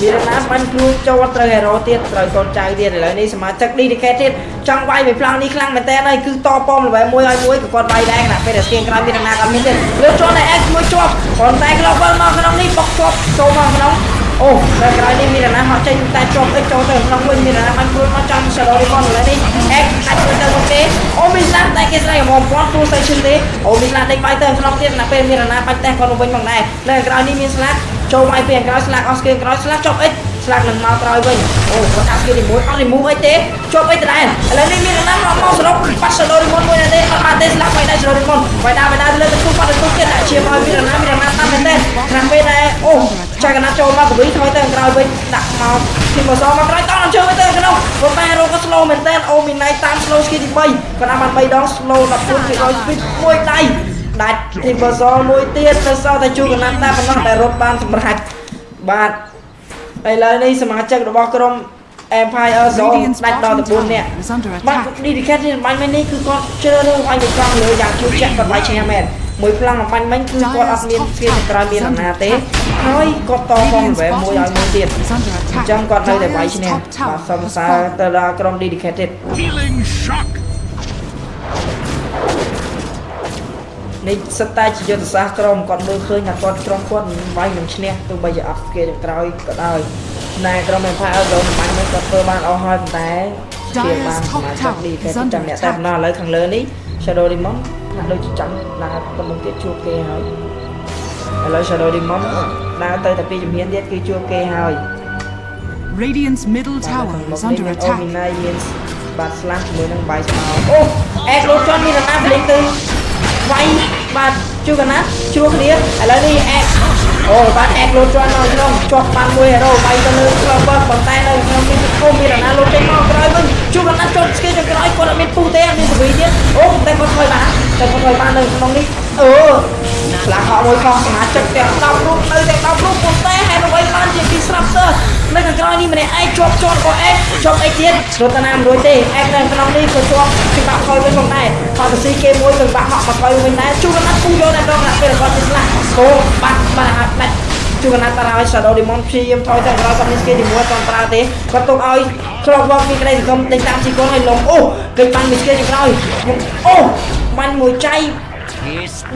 មានរណាបាញ់ខ្លួនចូលត្រូវហេរ៉ូទៀតត្រូវកូនចៅទៀតឥឡូវនេះសមាជិក dedicate ទៀតចង់វាយពីប្លង់នេះខ្លាំងមែនតើហើយគឺតប៉មល្បែមួយឲ្យមួយក៏គាត់វាយដែរណាពេលតែស្គៀងក្រោយមានរណាក៏មានទៀតលើជាប់តែ X មួយជាប់ប៉ុន្តែខ្លះបើមកក្នុងនេះបុកជាប់ចូលមកក្នុង អូតែក្រោយនេះមានរណាមកចេញតែជាប់អិចចូលទៅក្នុងវិញមានរណាបាញ់ខ្លួនមកចំ Shadow Ribbon ឥឡូវនេះ X អាចទៅទៅមុខទេអូមានស្លាប់តែគេស្រីហ្មងពាន់ខ្លួនទៅឈឹងទេអូមានស្លាប់ដេញបាយទៅក្នុងទៀតណាពេលមានរណាបាច់តែគាត់ទៅវិញផងដែរនៅក្រោយនេះមានស្លាប់ចូលបាយពីក្រោយស្លាប់អស់ស្គៀងក្រោយស្លាប់ជាប់អិច ស្លាប់នឹងមកក្រោយវិញអូគាត់ដាក់ស្គៀងទីមួយអត់រីមូវអីទេជាប់អិចដដែលឥឡូវនេះមានរណាមកមកសរុបបាត់ Shadow Ribbon មួយណាទេអត់បានទេស្លាប់បាយដែរ Shadow Ribbon បាយដែរបាយដែរលើទៅទូបាត់ទៅទូទៀតដាក់ជាមកមានរណាមានរណាតាមមែនទេខាងពេលដែរអូចាកណាចូលមកកវីថយទៅក្រោយវិញដាក់មកពីមកសមកក្រោយតោះជើងទៅក្នុងប៉ុន្តែរកក៏ slow មែនតើអូមីណៃតាម slow skill ទី3គាត់ដាក់បាន3ដង slow 14 200 speed មួយដៃដាច់ទីបសមួយទៀតទៅសល់តែជួកណាត់តែប៉ុណ្ណោះតែរត់បានសម្រាប់បាទ ឥឡូវនេះសមាជិករបស់ក្រុម Empire Zone Radiant's ដាច់ដល់ bottom 14នាក់ tower is under បាទ attack. dedicate នេះបាញ់មិញនេះគឺគាត់ជ្រើសរើសបាញ់ទៅត្រង់លើយ៉ាងជឿជាក់គាត់បាញ់ឈ្នះមែនមួយផ្លាំងបាញ់មិញគឺគាត់អត់មានស្គីទៅក្រោយមានអំណាចទេហើយគាត់តផង Radiant's វ៉ែមួយឲ្យ bottom មួយទៀត tower is under អញ្ចឹង attack. គាត់នៅតែវាយ Dyer's ឈ្នះ top បាទ tower សូមសរ has សើរ fallen. ទៅដល់ក្រុម dedicated នេះសិតតែជាយុទ្ធសាស្ត្រក្រុមគាត់មើលឃើញថាគាត់ក្រុមគាត់មិនវាយនឹងឈ្នះទោះបីជាអត់គេទៅក្រោយក៏ដោយណែក្រុម Empire Zone បាញ់មិញគាត់ធ្វើបានអស់ហើយប៉ុន្តែជាបានសមាជិក dedicated ចាំអ្នកតែប៉ុណ្ណោះឥឡូវខាងលើនេះ Shadow Demon ថាដូចជាចាំដើរទៅមុខទៀតជួបគេហើយឥឡូវ Shadow Demon ដើរទៅតែពីជំហានទៀតគឺជួបគេហើយ Radiant's middle tower is under អូ attack. មីណៃមានបាទ slash ជាមួយនឹងបាយស្មៅអូអេកលូតជន់មានរណាប្លេងទៅ វាយបាទជួកណាជួគ្នាឥឡូវនេះអេកអូបាទអេកលូតជន់មកក្នុងជាប់បានមួយហេរ៉ូវាយទៅលើ Clover ប៉ុន្តែនៅក្នុងនេះអូមានរណាលូតចេញមកក្រោយវិញជួកណាជន់ស្គីទៅក្រោយគាត់អត់មានពុះទេអត់មានសវីទៀតអូតែគាត់ថយបានតែគាត់ថយបាននៅក្នុងនេះអឺ ឆ្លាក់ហក់មួយខុសសមាជិកទាំង10រូបនៅទាំង10រូបប៉ុន្តែហេតុអ្វីបានជាពីស្រាប់ទៅនៅខាងក្រោយនេះម្នាក់ឯងជាប់ជាប់ក៏អេកជាប់អេកទៀតរត់តាណាមិនរួចទេអេកនៅក្នុងនេះក៏ជាប់ច្បាប់ថយវិញផងដែរផតស៊ីគេមួយទៅបាក់ហក់មកថយវិញដែរជួកណាពុះយកតែដងណាពេលគាត់ទៅស្លាប់អូបាត់បាត់ហើយដាច់ជួកណាតាឲ្យ Shadow Demon ព្យាយាមថយទៅក្រោយគាត់មានស្គីទីមួយគាត់ប្រើទេគាត់ទុកឲ្យក្របវកមានក្តីសង្ឃឹមដេញតាមជីកូនឲ្យលំអូគេបានមានស្គីទីក្រោយអូបាញ់មួយចៃ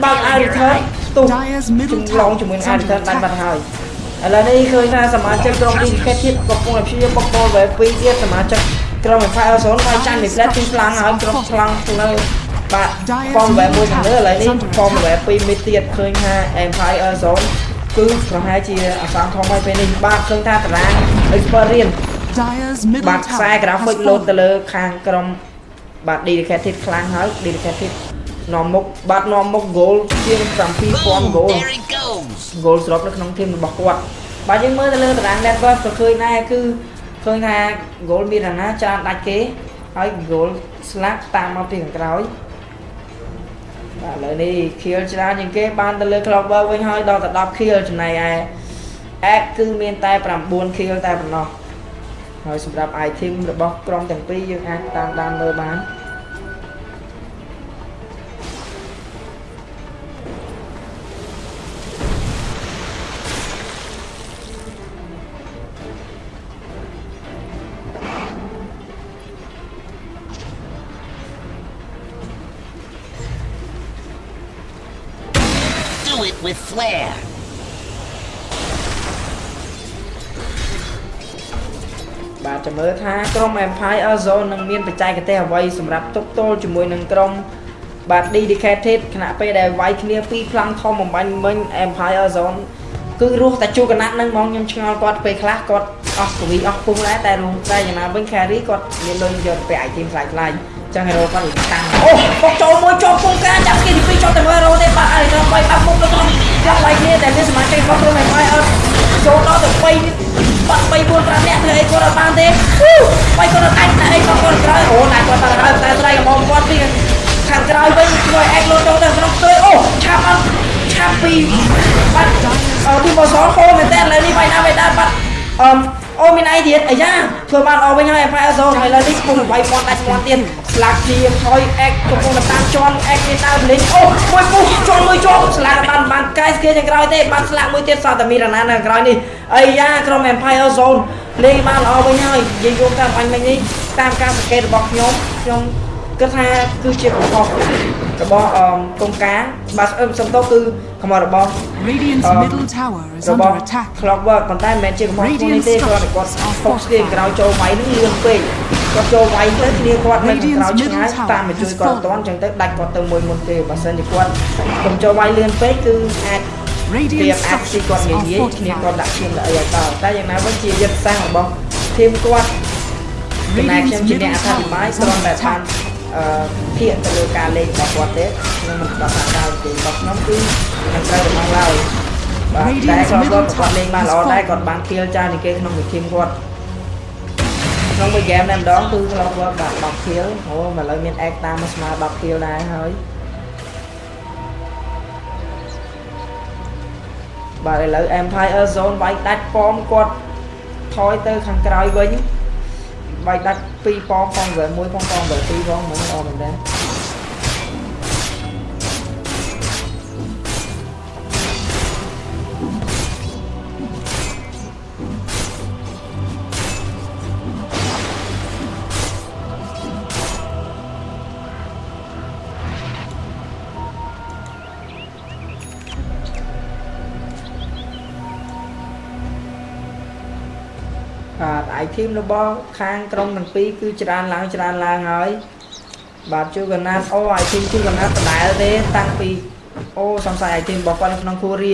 បើកឲ្យ return ទុះ Dyer's middle ឡង tower ជាមួយ is នឹង under Ariton ដាច់បាត់ attack. ហើយឥឡូវនេះឃើញថាសមាជិកក្រុម Dedicated កំពុងតែព្យាយាមបុកបោល wave 2ទៀតសមាជិកក្រុម Empire Zone បានចាញ់ពី flat ពីខ្លាំងហើយក្រុមខ្លាំងនៅបាទ form wave មួយខាងលើឥឡូវនេះ form wave 2មីទៀតឃើញថា Empire Zone គឺប្រហែលជាអាសន្នធំហើយពេលនេះបាទឃើញថាតារាង experience Dyer's បា middle ត់ខ្សែ tower graphic has លោតទៅ fallen. លើខាងក្រុមបាទ dedicated ខ្លាំងហើយ dedicated នាំមុខបាទនាំមុខ goal ជាង7000 goal There he goes. goal ស្របនៅក្នុងធីមរបស់គាត់បាទយើងមើលទៅលើតារាង network ក៏ឃើញដែរគឺឃើញថា goal មានអាណាច្រើនដាច់គេហើយ goal ស្លាប់តាមមកពីខាងក្រោយបាទឥឡូវនេះ kill ច្រើនជាងគេបានទៅលើ clover វិញហើយដល់ទៅ10 kill ចំណែកឯ X គឺមានតែ9 kill តែប៉ុណ្ណោះហើយសម្រាប់ item របស់ក្រុមទាំងពីរយើងអាចតាមដានមើលបាន with flair. បាទចាំមើលថាក្រុម Empire Zone នឹងមានបច្ចេកទេសអ្វីសម្រាប់ទប់ទល់ជាមួយនឹងក្រុមបាទ Dedicated ខណៈពេលដែលវាយគ្នាពីរខ្លាំងធំបំបញ្ញមិញ Empire Zone គឺរស់តែជួកណាត់នឹងហ្មងខ្ញុំឆ្ងល់គាត់ពេលខ្លះគាត់អស់កវីអស់ពុងដែរតែរងតែយ៉ាងណាវិញ carry គាត់មានលុយយកទៅ item ខ្លាយខ្លាយ ចឹង hero គាត់តាំងអូបុកចូលមួយជាប់ពុងការចាប់គេទីពីរជាប់តែមើល hero ទេបាទឲ្យក្រុម3បាក់មុខទៅក្រុមយ៉ាប់វាយគ្នាតែមានសមាជិករបស់ក្រុម Empire អត់ចូលដល់ទៅ3បាត់3 4 5នាក់ធ្វើអីគាត់អត់បានទេបាយគាត់អត់អាចតែអីគាត់គាត់ក្រោយអូតែគាត់តែហើយតែស្រ័យរបស់គាត់ពីខាងក្រោយវិញជួយអេកលោចូលទៅក្នុងផ្ទុយអូឆាប់អត់ឆាប់ពីបាត់អឺពីបសហូមែនតើឥឡូវនេះបាយណាមិនដែរបាត់អឺ អូមានអីទៀតអាយ៉ាធ្វើបានអស់វិញហើយ Empire Zone ហើយឥឡូវនេះពុំបាយពាន់ដាច់ពាន់ទៀតស្លាកជាថយអេកកំពុងតែតាមជន់អេកមានដើរលេងអូមួយពុះជន់មួយជាប់ស្លាកបានបានកែស្គីខាងក្រោយទេបានស្លាកមួយទៀតសតតែមានរណានៅខាងក្រោយនេះអាយ៉ាក្រុម Empire Zone លេងបានល្អវិញហើយនិយាយរួមតាមបាញ់មិញនេះតាមការសង្កេតរបស់ខ្ញុំខ្ញុំគិតថាគឺជាកំហុស របស់អឺកងការបាទអឺសំដៅគឺកំហុសរបស់ Radiant's Uh, middle tower is របស់ under attack. Clockwork ប៉ុន្តែមិនមែនជាកំហុសខ្លួននេះទេគាត់គាត់ផុសស្ទៀងក្រោយចូលវាយនឹងលឿនពេកគាត់ចូលវាយទៅគ្នាគាត់នៅខាងក្រោយឆ្ងាយតាមមកជួយគាត់អត់ទាន់អញ្ចឹងទៅដាច់គាត់ទៅមួយមុនទេបើសិនជាគាត់កុំចូលវាយលឿនពេកគឺអាចព្រៀ Radiant បអាចស៊ី structures គាត់ងាយ are ងាយគ្នាគាត់ fortified. ដាក់ឈាមដាក់អីឲ្យដល់តែយ៉ាងណាវិញជាយុទ្ធសាស្ត្ររបស់ធីមគាត់ចំណែកខ្ញុំជាអ្នកអធិប្បាយគ្រាន់តែបានអឺ ភាកទៅលើការលេងរបស់គាត់ទេខ្ញុំមិនបាត់ថាដល់ទេរបស់ខ្ញុំគឺមិនត្រូវរបស់ឡើយបាទតែគាត់គាត់លេងបានល្អដែរគាត់បាន kill ច្រើនជាងគេក្នុងមួយធីមគាត់ក្នុងមួយ game តែម្ដងគឺគាត់គាត់បាន10 kill អូឥឡូវមាន X តាមមកស្មើ10 kill ដែរហើយបាទឥឡូវ Empire Zone វាយដាច់ប៉មគាត់ថយទៅខាងក្រោយវិញ វាយដាច់ពីរប៉មប៉មវែមួយផងប៉មវែពីរផងហ្មងល្អមែនដែ របាទ item របស់ខាងក្រុមទាំងពីរគឺច្រើនឡើងច្រើនឡើងហើយបាទជួកណាត់អូ item ជួកណាត់ដដែលទេតាំងពីអូសំស័យ item របស់គាត់នៅក្នុងគូរៀ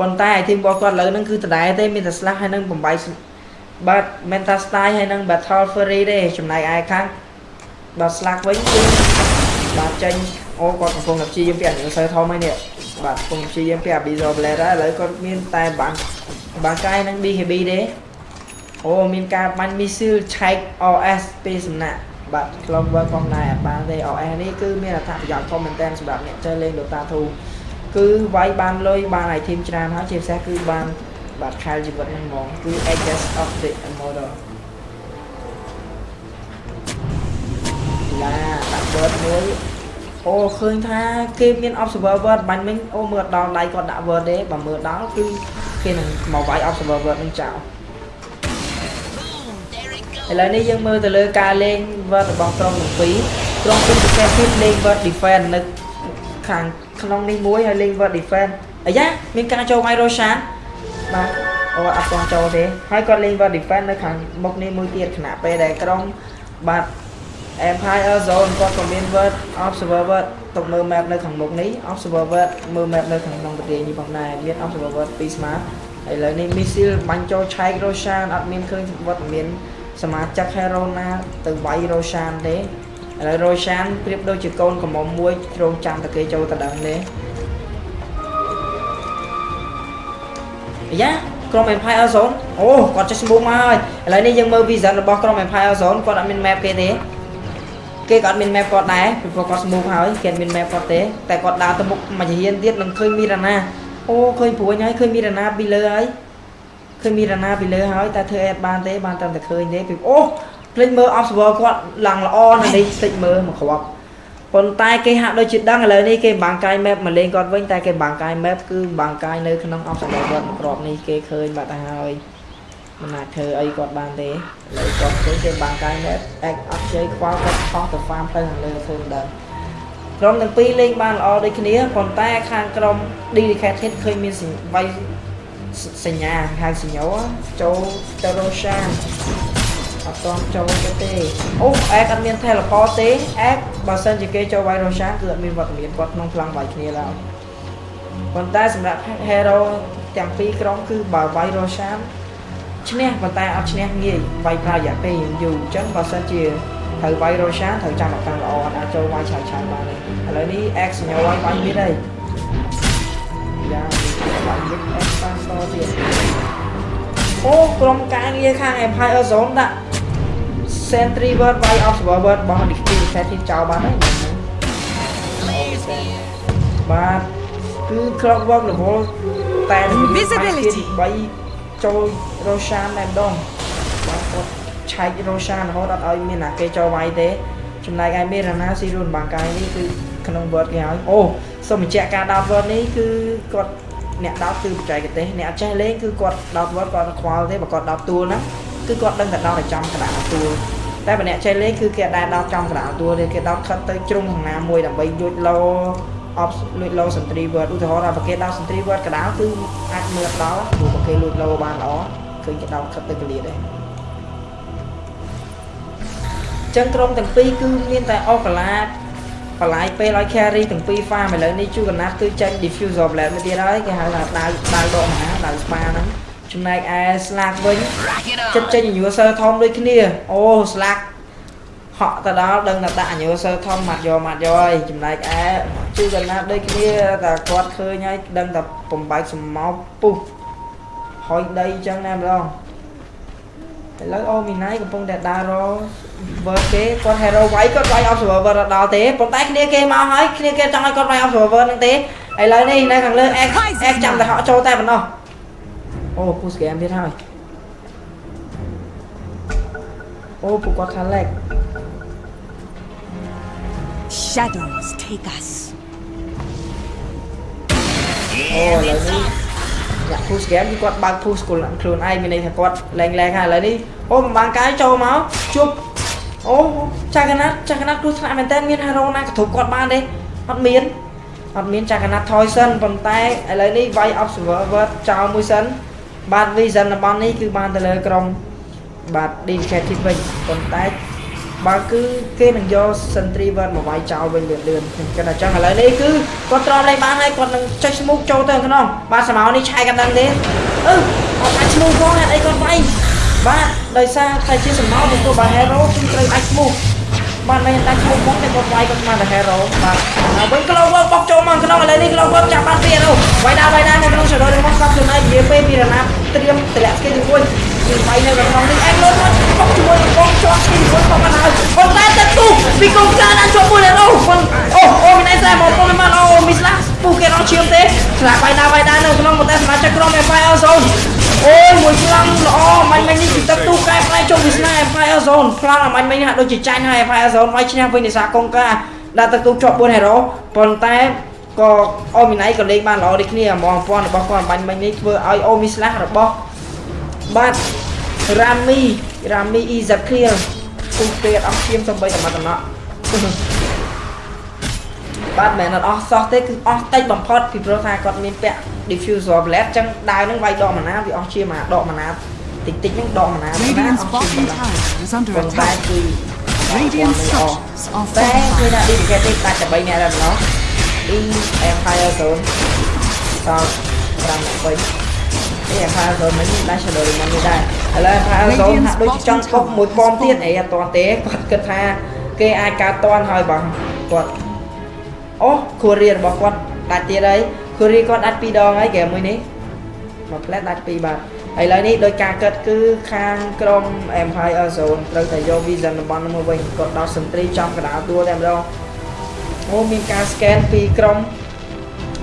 ប៉ុន្តែ item របស់គាត់លើហ្នឹងគឺដដែលទេមានតែ slash ហើយនឹងបំបីបាទ mental style ហើយនឹង battle fury ទេចំណែកឯខាងបាទ slash វិញគឺបាទចេញអូគាត់កំពុងតែព្យាយាមពីអនុសើធំហើយនេះបាទកំពុងព្យាយាមពី Abyssal Blade ហើយឥឡូវគាត់មានតែបាំងបាំងកាយនឹង BKB ទេ អូមានការបាញ់មីស៊ីលឆែក OS ពីសំណាក់បាទ Clover ផងដែរអត់បានទេ OS នេះគឺមានអត្ថប្រយោជន៍ធំមែនទែនសម្រាប់អ្នកចេះលេង Dota 2គឺវាយបានលុយបាន item ច្រើនហើយជាពិសេសគឺបានបាទខែលជីវិតហ្នឹងហ្មងគឺ Edges of the Immortal ឡាដាក់ word មួយអូឃើញថាគេមាន observer word បាញ់មិញអូមើលដល់ដៃគាត់ដាក់ word ទេបើមើលដល់គឺគេនឹងមកវាយ observer word នឹងចោល Boom, there he ឥ goes. ឡូវនេះយើងមើលទៅលើការលេង word របស់ក្រុមទាំងពីរក្រុមពីរប្រទេសទៀតលេង word defense នៅខាងក្នុងនេះមួយហើយលេង word defense អាយ៉ាមានការចូល Myroshan បាទអូអត់ទាន់ចូលទេហើយគាត់លេង World Defense នៅខាងមុខនេះមួយទៀតខណៈពេលដែលក្រុមបាទ Empire Zone គាត់ក៏មាន World Observer ទុកមើល map នៅខាងមុខនេះ Observer មើល map នៅខាងក្នុងប្រទេសនេះផងដែរមាន Observer ពីរ smart ឥឡូវនេះ missile បាញ់ចូលឆែក Roshan អត់មានឃើញវត្តមាន សមាជិក Hero ណាទៅវាយ Roshan ទេឥឡូវ Roshan ប្រៀបដូចជាកូនកំមុំមួយគ្រងចាំតែគេចូលទៅដឹងទេអាយ៉ាក្រុម Empire Zone អូគាត់ចេះ smooth មកហើយឥឡូវនេះយើងមើល vision របស់ក្រុម Empire Zone គាត់អត់មាន map គេទេគេក៏អត់មាន map គាត់ដែរពីព្រោះគាត់ smooth ហើយគេអត់មាន map គាត់ទេតែគាត់ដើរទៅមុខមួយជាហ៊ានទៀតនឹងឃើញមីរ៉ាណាអូឃើញព្រួយហើយឃើញមីរ៉ាណាពីលើហើយ ឃើញមីរ៉ាណាពីលើហើយតែធ្វើអេតបានទេបានតែតែឃើញទេពីអូភ្លេចមើល observer គាត់ឡើងល្អនៅនេះភ្លេចមើលមកគ្រាប់ប៉ុន្តែគេហាក់ដូចជាដឹងឥឡូវនេះគេបាំងកាយ map មកលេងគាត់វិញតែគេបាំងកាយ map គឺបាំងកាយនៅក្នុង observer គាត់ក្របនេះគេឃើញបាត់ទៅហើយមិនអាចធ្វើអីគាត់បានទេឥឡូវគាត់ឃើញគេបាំងកាយ map អេកអត់ជ័យខ្វល់គាត់ខុសទៅ farm ទៅខាងលើធ្វើមិនដឹងក្រុមទាំងពីរលេងបានល្អដូចគ្នាប៉ុន្តែខាងក្រុម Dedicated Hit ឃើញមានវាយ សញ្ញាហៅសញ្ញោចូលទៅ Roshan អត់ទាន់ចូលទៅទេអូអែកអត់មាន teleport ទេអែកបើសិនជាគេចូលវាយ Roshan គឺអត់មានវត្តមានគាត់ក្នុងប្លង់វាយគ្នាឡើយប៉ុន្តែសម្រាប់ hero ទាំងពីរក្រុមគឺបើវាយ Roshan ឈ្នះប៉ុន្តែអត់ឈ្នះងាយវាយប្រើរយៈពេលយូរអញ្ចឹងបើសិនជាត្រូវវាយ Roshan ត្រូវចាំឱកាសល្អអត់អាចចូលវាយឆាយឆាយបានទេឥឡូវនេះ X សញ្ញោវាយវាយមានហើយយ៉ា វាយមាន X បានតទៀតអូក្រុមការងារខាង Empire Zone ដាក់ Sentry Word វាយ Observer Word របស់ Defense Set ទីចោលបានហើយបាទគឺ Clockwork Level តែ Invisibility 3ចូល Roshan តែម្ដងបាទគាត់ឆែក Roshan រហូតអត់ឲ្យមានណាគេចូលវាយទេចំណែកឯមេរណាស៊ីរូនបាងកាយនេះគឺក្នុង word គេឲ្យអូសូមបញ្ជាក់ការដោត word នេះគឺគាត់ អ្នកដោតគឺបច្ចេកទេសអ្នកអត់ចេះលេងគឺគាត់ដោត word គាត់ខ្វល់ទេបើគាត់ដោតទួលហ្នឹងគឺគាត់ដឹងតែដោតឲ្យចំក្តារទួលតែបើអ្នកចេះលេងគឺគេអាចដោតចំក្តារទួលទេគេដោតខិតទៅជ្រុងខាងណាមួយដើម្បីយួចលោអបលួចលោសន្ត្រីវត្តឧទាហរណ៍ថាបើគេដោតសន្ត្រីវត្តកដាលគឺអាចមើលដល់ព្រោះបើគេលួចលោបានល្អឃើញគេដោតខិតទៅកលៀតដែរចឹងក្រុមទាំងពីរគឺមានតែអកឡា បន្លាយពេលឲ្យ carry ទាំងពីរ farm ឥឡូវនេះជួកណាត់គឺចាញ់ diffuser blade មួយទៀតហើយគេហៅថាដាវដាវដកមហាដាវ spa ហ្នឹងចំណែកឯ slack វិញ Rock it ចិត្ត on. ចេញ user ធំដូចគ្នាអូ slack ហក់ទៅដល់ដឹងតែដាក់ user ធំម៉ាត់យកម៉ាត់យកហើយចំណែកឯជួកណាត់ដូចគ្នាតែគាត់ឃើញហើយដឹងតែបំបែកសម្ោកពុះហុយដីអញ្ចឹងណាម្ដង ឥឡូវអូមីណៃកំពុងតែដើររវើគេគាត់ hero វាយគាត់វាយ observer ដល់ទេប៉ុន្តែគ្នាគេមកហើយគ្នាគេចង់ឲ្យគាត់វាយ observer ហ្នឹងទេឥឡូវនេះនៅខាងលើ X X ចាំតែហក់ចូលតែប៉ុណ្ណោះអូ push game ទៀតហើយអូពួកគាត់ខាង leg Shadows take us. អូឥឡូវនេះ អ្នក push game គឺគាត់បើក push ខ្លួនខ្លួនឯងមានន័យថាគាត់លែងលែងហើយឥឡូវនេះអូបំបាំងកាយចូលមកជប់អូចាកណាត់ចាកណាត់គ្រោះថ្នាក់មែនតើមាន hero ណាកធុកគាត់បានទេអត់មានអត់មានចាកណាត់ថយសិនប៉ុន្តែឥឡូវនេះវាយ observer ចោលមួយសិនបាទ vision តំបន់នេះគឺបានទៅលើក្រុមបាទ dedicated វិញប៉ុន្តែ បើគឺគេនឹងយក sentry word មកវាយចោលវិញលឿនលឿនខ្ញុំគិតថាចឹងឥឡូវនេះគឺគាត់ទ្រាំលេងបានហើយគាត់នឹងចុច smoke ចូលទៅក្នុងបាទសមោនេះឆាយកាន់ដឹងទេអឺគាត់អាច smoke ផងហេតុអីគាត់វាយបាទដោយសារតែជាសមោពីព្រោះបើ hero គឺត្រូវអាច smoke បាទមិនតែ smoke មកតែគាត់វាយគាត់ស្មានតែ hero បាទហើយវិញ glow work បោកចូលមកក្នុងឥឡូវនេះ glow work ចាប់បានពី hero វាយដល់វាយដល់នៅក្នុង shadow របស់គាត់ខ្លួនឯងនិយាយពេលពីរណាត្រៀមតម្លាក់ស្គីទី1គឺ វាយនៅក្នុងនេះអែកលុយមកបោកជាមួយនឹងបងជាប់ស្គីទី1ផងបានហើយប៉ុន្តែទឹកទូពីកុំចាដាក់ជាប់មួយដល់អូអូអូមានឯងស្អែមកពុំមិនបានអូមីស្លាពូគេអត់ឈាមទេស្លាវាយដល់វាយដល់នៅក្នុងប៉ុន្តែសមាជិកក្រុម Empire Zone អូយមួយប្លង់ល្អមាញ់មិញនេះពីទឹកទូកែប្រែចុះវាស្នា Empire Zone ប្លង់អាមាញ់មិញនេះហាក់ដូចជាចាញ់ហើយ Empire Zone វាយឈ្នះវិញនេសាកុងកាដាក់ទឹកទូជាប់4 hero ប៉ុន្តែក៏អូមីណៃក៏លេងបានល្អដូចគ្នាហ្មងពាន់របស់គាត់បាញ់មិញនេះធ្វើឲ្យអូមីស្លារបស់ បាទរ៉ាមីរ៉ាមីអ៊ីសាឃីលពុះពេតអស់ឈាមសំបីតែមកតំណក់បាទមិនមែនអត់អស់សោះទេគឺអស់តិចបំផុតពីព្រោះថាគាត់មានពាក់ diffuser blade អញ្ចឹងដាវនឹងវាយដកម៉ាណាវាអស់ជាមួយដកម៉ាណាតិចតិចហ្នឹងដកម៉ាណាណាអ Radiant's ស់ជា bottom ម៉ាណា tower is under ប៉ុន្តែ attack. គឺ Radiant structures are តែឃើញ fortified. ថា dedicated ដាច់តែ3នាក់ដែរម្ដង E Empire Zone ត5នាក់វិញ E Empire Zone មិញដាច់ Shadow Demon នេះដែរឥឡូវ Empire Zone ហាក់ដូចចង់ពុកមួយប៉មទៀតអីអត់ទាន់ទេគាត់គិតថាគេអាចកើតតាន់ហើយបងគាត់អូគូរីរបស់គាត់ដាច់ទៀតហើយគូរីគាត់ដាច់2ដងហើយហ្គេមមួយនេះមកផ្លែដាច់2បាទឥឡូវនេះដោយការគិតគឺខាងក្រុម Empire Zone ត្រូវតែយក Vision តំបន់នោះមកវិញគាត់ដោះសន្ត្រីចំកណ្ដាលដួលតែម្ដងអូមានការ scan ពីក្រុម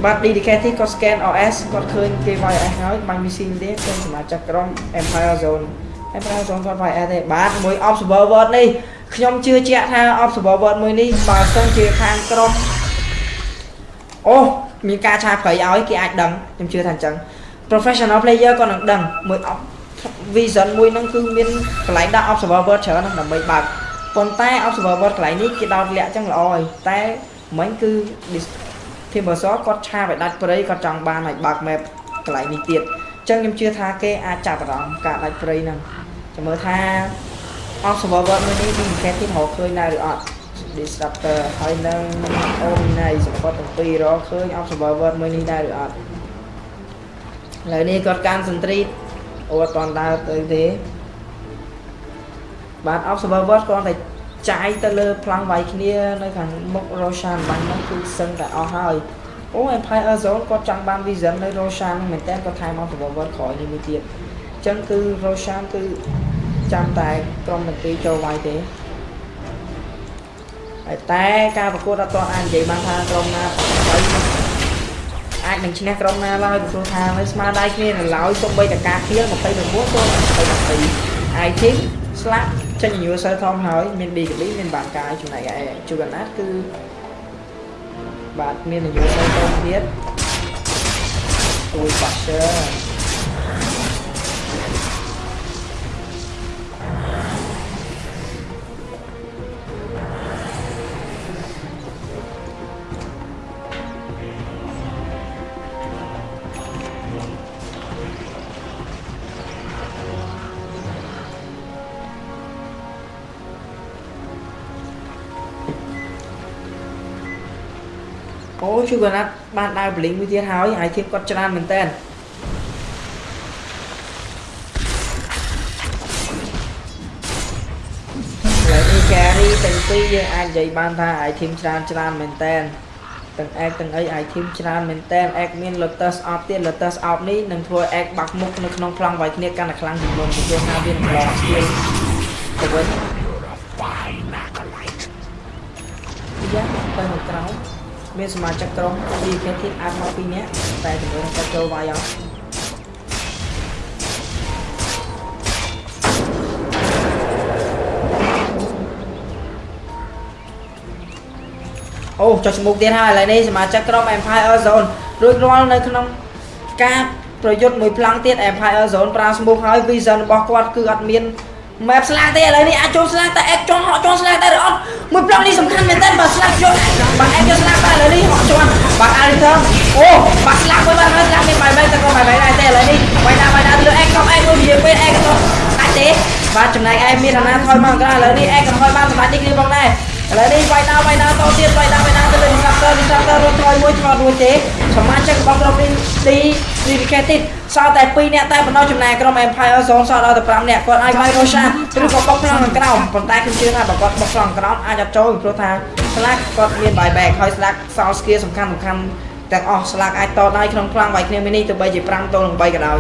បាទ dedicated គាត់ scan OS គាត់ឃើញគេ YS ហើយបាញ់ missile ទេឃើញសមាជិកក្រុម Empire Zone Empire Zone គាត់ YS ទេបាទមួយ observer word នេះខ្ញុំជឿជាក់ថា observer word មួយនេះបើសិនជាខាងក្រុមអូមានការឆាប្រៃឲ្យគេអាចដឹងខ្ញុំជឿថាអញ្ចឹង professional player ក៏នឹងដឹងមួយ op- vision មួយហ្នឹងគឺមានកន្លែងដាក់ observer word ច្រើនណាស់ដើម្បីបើកប៉ុន្តែ observer word កន្លែងនេះគេដោតលាក់អញ្ចឹងល្អហើយតែមិញគឺ dis- Timbersaw គាត់ឆាបឲ្យដាច់ព្រៃគាត់ចង់បានឲ្យបើក map កន្លែងនេះទៀតអញ្ចឹងខ្ញុំជឿថាគេអាចចាប់អារម្មណ៍ការដាច់ព្រៃហ្នឹងចាំមើលថា observer word មួយនេះវាមិនគេទីរកឃើញដែរឬអត់ disruptor ហើយនឹង omni សម្បត្តិទាំងពីររកឃើញ observer word មួយនេះដែរឬអត់ឥឡូវនេះគាត់កាន់សន្ត្រីអូអត់តន់ដើរទៅទេបាទ observer word គាត់តែ ចាយទៅលើប្លង់វាយគ្នានៅខាងមុខ Roshan បាញ់ហ្នឹងគឺសឹងតែអស់ហើយអូ Empire Zone គាត់ចង់បាន vision នៅ Roshan ហ្នឹងមែនតើគាត់ថែម observer word ក្រោយនេះមួយទៀតអញ្ចឹងគឺ Roshan គឺចាំតែក្រុមតន្ត្រីចូលវាយទេហើយតែការប្រកួតអត់ទាន់អាចនិយាយបានថាក្រុមណាហើយអាចនឹងឈ្នះក្រុមណាឡើយពីព្រោះថានៅស្មារតីគ្នានៅឡើយសូម្បីតែការគៀល29ទល់នឹង22 I think ស្លាប់ចេញ user ធំហើយមាន DKB មានបានកាយចំណែកឯជួកណាត់គឺបាទមាន user ធំទៀតអូយ Basher អូ ជួកណាត់បានដើរបលីងមួយទៀតហើយហើយធៀបគាត់ច្រើនមែនតើឡើយនេះ carry ទាំងពីរយើងអាចនិយាយបានថា item ច្រើនច្រើនមែនតើទាំង egg ទាំងអី item ច្រើនមែនតើ egg មាន lotus off ទៀត lotus off នេះនឹងធ្វើ egg បាក់មុខនៅក្នុងប្លង់វាយគ្នាកាន់តែខ្លាំងជាងមុនពីព្រោះថាវានឹងឡង skill ទៅវិញយ៉ាទៅនៅក្រោម មានសមាជិកក្រុម DKT អាចមកពីរនាក់តែចំនួនគាត់ចូលវាយអត់អូចុះឈ្មោះទៀតហើយឥឡូវនេះសមាជិកក្រុម Empire Zone រួចរាល់នៅក្នុងការប្រយុទ្ធមួយប្លង់ទៀត Empire Zone ប្រើឈ្មោះហើយ Vision របស់គាត់គឺអត់មាន map ស្លាកទេឥឡូវនេះអាចចូលស្លាកតែ X ជន់ហក់ជន់ស្លាកដែរឬអត់មួយប្លង់នេះសំខាន់មែនតើបើស្លាកយកបាទ X យកស្លាកតែឥឡូវនេះហក់ជន់បាទ Alter អូបាទស្លាកមួយបាទស្លាកមានបាយបាយតែក៏បាយបាយដែរទេឥឡូវនេះបាយណាបាយណាលើ X ក៏ X មួយនិយាយពេល X ក៏ដាច់ទេបាទចំណែកឯមានអាណាថយមកក្រៅឥឡូវនេះ X ក៏ថយបានសម្រាប់នេះគ្នាផងដែរឥឡូវនេះបាយណាបាយណាតទៀតបាយណាបា យណាទៅលើ Disruptor Disruptor រួចថយមួយឆ្លត់រួចទេសមាជិករបស់ក្រុមនេះ dedicated សល់តែ2នាក់តែបណ្ដោះចំណែកក្រុម Empire Zone សល់ដល់តែ5នាក់គាត់អាចវាយ Roshan ឬក៏បុកប្លង់ខាងក្រោមប៉ុន្តែខ្ញុំជឿថាបើគាត់បុកប្លង់ខាងក្រោមអាចអត់ចូលពីព្រោះថា Slack គាត់មាន buyback ហើយ Slack សល់ skill សំខាន់សំខាន់ទាំងអស់ Slack អាចតដល់ក្នុងប្លង់វាយគ្នាមីនេះទៅបីជា5ទល់នឹង3ក៏ដោយ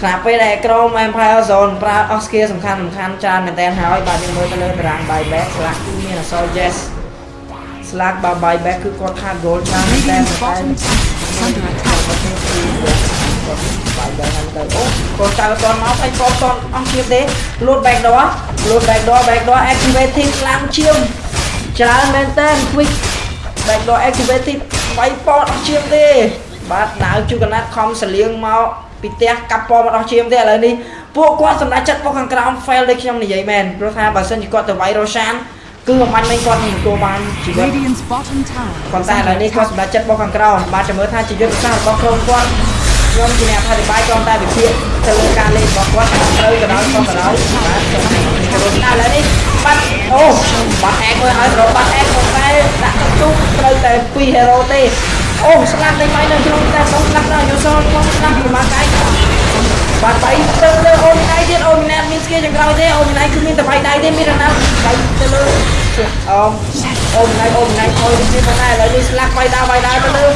ខណៈពេលដែលក្រុម Empire Zone ប្រើអស់ skill សំខាន់សំខាន់ច្រើនមែនទែនហើយបាទយើងមើលទៅលើតារាង buyback Slack គឺមានអក្សរ yes Slack បើ buyback គឺគាត់ខាត goal ច្រើនមែនទែន Radiant's តែ bottom tower is under attack. បាយបែរហ្នឹងទៅអូកូនចៅអត់តន់មកឯងកូនតន់អស់ទៀតទេ load back door load back door back door activated ឡើងឈាមច្រើនមែនតើ quick back door activated វាយពតអស់ឈាមទេ បាទដាវជួកណាត់ខំសលៀងមកពីផ្ទះកាប់ពណ៌មកអស់ឈាមទេឥឡូវនេះពួកគាត់សម្រាប់ចិត្តបុកខាងក្រោម fail ដូចខ្ញុំនិយាយមែនព្រោះថាបើសិនជាគាត់ទៅវាយ Roshan គឺអំបញ្ញមិញគាត់មិនទទួលបានជីវិត Radiant's bottom tower ប៉ុ is ន្តែឥឡូវ under នេះគាត់ attack. សម្រេចចិត្តបោះខាងក្រោមបាទចាំមើលថាជាយុទ្ធសាស្ត្ររបស់ក្រុមគាត់ខ្ញុំជាអ្នកអធិប្បាយគ្រាន់តែវិភាគទៅលើការលេងរបស់គាត់ត្រូវក៏ដោយខុសក៏ដោយបាទខ្ញុំឥឡូវនេះបាត់អូបាត់អែកមើលហើយរកបាត់អែកប៉ុន្តែដាក់ទៅទូត្រូវតែ2 hero ទេអូស្លាប់តែបាយនៅក្នុងតែក្នុងស្លាប់ដល់យូសូក្នុងស្លាប់ពីមកកាយ បាទបាយទៅលើអូនណៃទៀតអូនណែមានស្គីចង្ក្រោយទេអូនណៃគឺមានតែបាយដៃទេមានរណាបាយទៅលើអមអូនណៃអូនណៃខ້ອຍនេះប៉ុន្តែឥឡូវនេះស្លាប់បាយដាបាយដាទៅលើ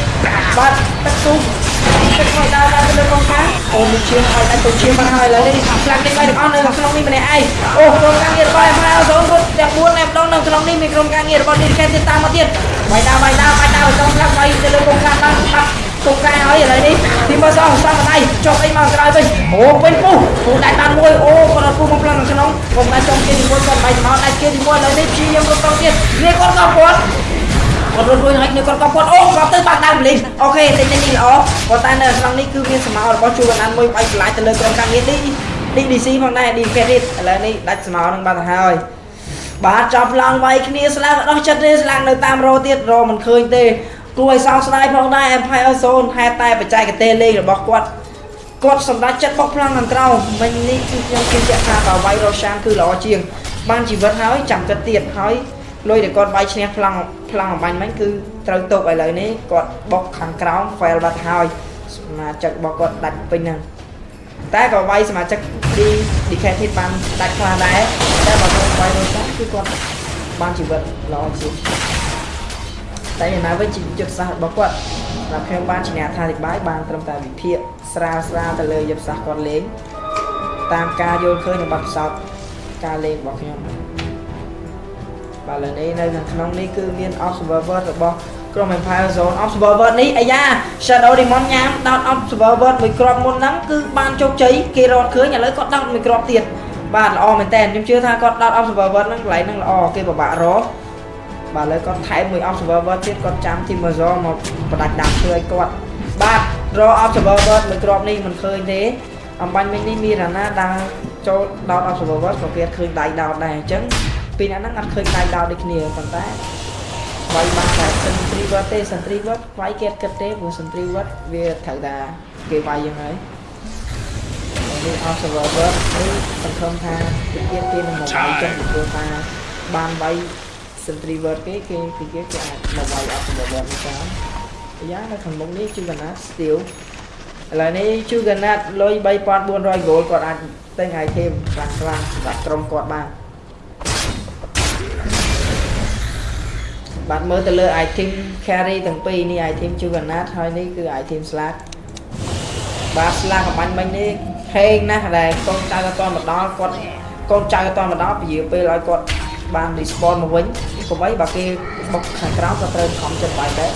បាទទឹកទូទឹកបាយដាទៅលើកងខាអូនឈៀងឲ្យតែទៅឈៀងបានហើយឥឡូវនេះស្លាប់នេះបាយទាំងអស់នៅក្នុងនេះម្នាក់ឯងអូក្រុមការងាររបស់ម៉ាអូសូនគាត់ទាំង4អ្នកម្ដងនៅក្នុងនេះមានក្រុមការងាររបស់នេះកែទៀតតាមមកទៀតបាយដាបាយដាបាយដាទៅស្លាប់បាយទៅលើកងខាដល់បាត់ ទុកកែហើយឥឡូវនេះទីមើលសងសងដៃចុះអីមកក្រោយវិញអូពេញពុះពុះដៃបានមួយអូគាត់អត់ពុះមកផ្លឹងក្នុងខ្ញុំតែចង់គេទីមួយគាត់ដៃមកដៃគេទីមួយឥឡូវនេះព្យាយាមរត់តទៀតនេះគាត់ក៏គាត់គាត់រត់រួចហើយនេះគាត់ក៏គាត់អូគាត់ទៅបាក់ដើមលីងអូខេតែនេះល្អប៉ុន្តែនៅក្នុងនេះគឺមានសមោរបស់ជួកណានមួយបាយឆ្លាយទៅលើក្រុមការងារនេះ DDC ផងដែរ D Credit ឥឡូវនេះដាច់សមោនឹងបាត់ទៅហើយបាទចាប់ឡើងវាយគ្នាស្លាំងដោះចិត្តទេស្លាំងនៅតាមរោទៀតរោមិនឃើញទេ គួរឲ្យសោកស្ដាយផងដែរ Empire Zone ហេតុតែបច្ចេកទេសលេងរបស់គាត់គាត់សម្រេចចិត្តបុកផ្លាំងខាងក្រោមមិញនេះគឺខ្ញុំជឿជាក់ថាបើវាយរ៉ូសានគឺល្អជាង បានជីវិតហើយចាំគិតទៀតហើយលុយដែលគាត់វាយឈ្នះផ្លាំងផ្លាំងអំបញ្ញមិញគឺត្រូវទុកឥឡូវនេះគាត់បុកខាងក្រោម fail បាត់ហើយសមាជិករបស់គាត់ដាច់ពេញហ្នឹងតែក៏វាយសមាជិក D Decade បានដាច់ខ្លះដែរតែបើគាត់វាយរ៉ូសានគឺគាត់បានជីវិតល្អជាង តែយ៉ាងណាវិញជាយុទ្ធសាស្ត្ររបស់គាត់ដែលខ្ញុំបានជាអ្នកអធិប្បាយបានត្រឹមតែវិភាគស្រាលស្រាលទៅលើយុទ្ធសាស្ត្រគាត់លេងតាមការយល់ឃើញនៃបទពិសោធន៍ការលេងរបស់ខ្ញុំបាទឥឡូវនេះនៅខាងក្នុងនេះគឺមាន observer របស់ក្រុម Empire Zone observer នេះអាយ៉ា Shadow Demon ញ៉ាំដោត observer មួយគ្រាប់មុនហ្នឹងគឺបានជោគជ័យគេរត់ឃើញឥឡូវគាត់ដោតមួយគ្រាប់ទៀតបាទល្អមែនតើខ្ញុំជឿថាគាត់ដោត observer ហ្នឹងកន្លែងហ្នឹងល្អគេពិបាករក បាទឥឡូវគាត់ថែមមួយ observer ទៀតគាត់ចាំ team Mazor មកបដាច់ដាំឈើឲ្យគាត់បាទរក observer មួយគ្រាប់នេះមិនឃើញទេអំបញ្ញមិញនេះមានរណាដើរចូលដោត observer ក៏គេឃើញដៃដោតដែរអញ្ចឹងពីរអ្នកហ្នឹងអត់ឃើញដៃដោតដូចគ្នាប៉ុន្តែវាយបានតែ sentry word ទេ sentry word វាយគេគិតទេព្រោះ sentry word វាត្រូវតែគេវាយយ៉ាងហើយនេះ observer word នេះសង្ឃឹមថាពីទៀតគេនឹងមកវាយចឹងពីព្រោះថាបានវាយ Sentry Word គេគេពីគេគេអាចមកវាយអត់សម្រាប់នេះតាមយ៉ាងនៅខាងមុខនេះជួកណាត់ Steel ឥឡូវនេះជួកណាត់លុយ3400 gold គាត់អាចទិញ item ខ្លាំងខ្លាំងសម្រាប់ក្រុមគាត់បានបាទមើលទៅលើ item carry ទាំងពីរនេះ item ជួកណាត់ហើយនេះគឺ item slack បាទ slack កំបាញ់មិញនេះហេងណាស់ដែលកូនចៅអត់តមកដល់គាត់កូនចៅអត់តមកដល់ពជាពេលឲ្យគាត់ បាន respawn មកវិញកុំអីបើគេបុកខាងក្រោមក៏ត្រូវខំចិត្តបាយដែរ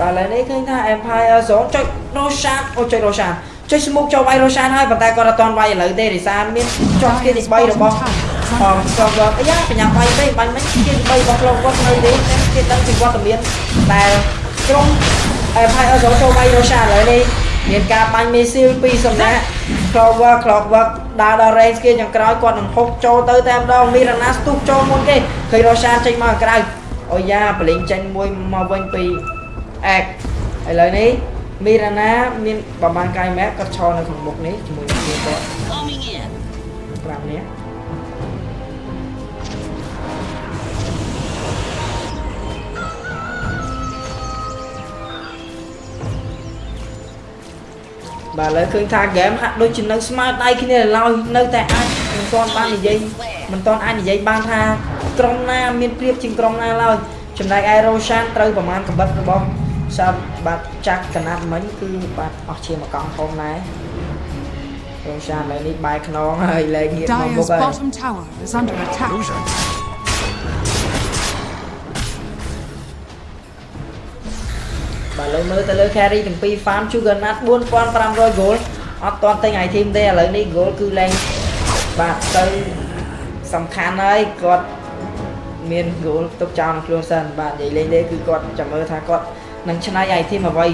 បាទឥឡូវនេះឃើញថា Empire Zone ចុច Roshan អូចុច Roshan ចុច smoke ចូលវាយ Roshan ហើយប៉ុន្តែគាត់អត់ទាន់វាយឥឡូវទេរិសាមានចុះគេទី3របស់ អមស្គបអាយ៉ាបញ្ញាវាយពេកបាញ់មិញគេទី3របស់ខ្លួនគាត់នៅទេគេដឹងពីវត្តមានដែលក្រុម Empire Zone ចូលវាយ Roshan ឥឡូវនេះមានការបាញ់មីស៊ីលពីសំណាក់ Clover Clockwork ដើរដល់ range គេយ៉ាងក្រោយគាត់នឹងហុកចូលទៅតែម្ដងមីរណាស្ទុះចូលមុនគេឃើញ Roshan ចេញមកខាងក្រៅអូយ៉ាបលិញចេញមួយមកវិញពីអែកឥឡូវនេះមីរ៉ាណាមានប្រហែលកាយម៉ែគាត់ឈរនៅក្នុងមុខនេះជាមួយនឹងគ្នាគាត់ Coming in. 5នាក់ បាទឥឡូវឃើញថាហ្គេមហាក់ដូចជានៅស្មើដៃគ្នាឡើយនៅតែអាចមិនទាន់បាននិយាយមិនទាន់អាចនិយាយបានថាក្រុមណាមានព្រៀបជាងក្រុមណាឡើយចំណែកឯរ៉ូសានត្រូវប្រមាណកម្រិតរបស់សាប់បាទចាក់កណាត់មិញគឺបាទអស់ជាមកកង់ធំដែររ៉ូសានឥឡូវនេះបែរខ្នងហើយលែងងាកមកមុខ Dyer's ហើយ ឥឡូវមើលទៅលើ carry ទាំងពីរ farm Juggernaut 4500 gold អត់ទាន់ទិញ item ទេឥឡូវនេះ gold គឺឡើងបាទទៅសំខាន់ហើយគាត់មាន goal ទុកចោលក្នុងខ្លួនសិនបាទនិយាយលេងទេគឺគាត់ចាំមើលថាគាត់នឹងឆ្នៃ item អ្វី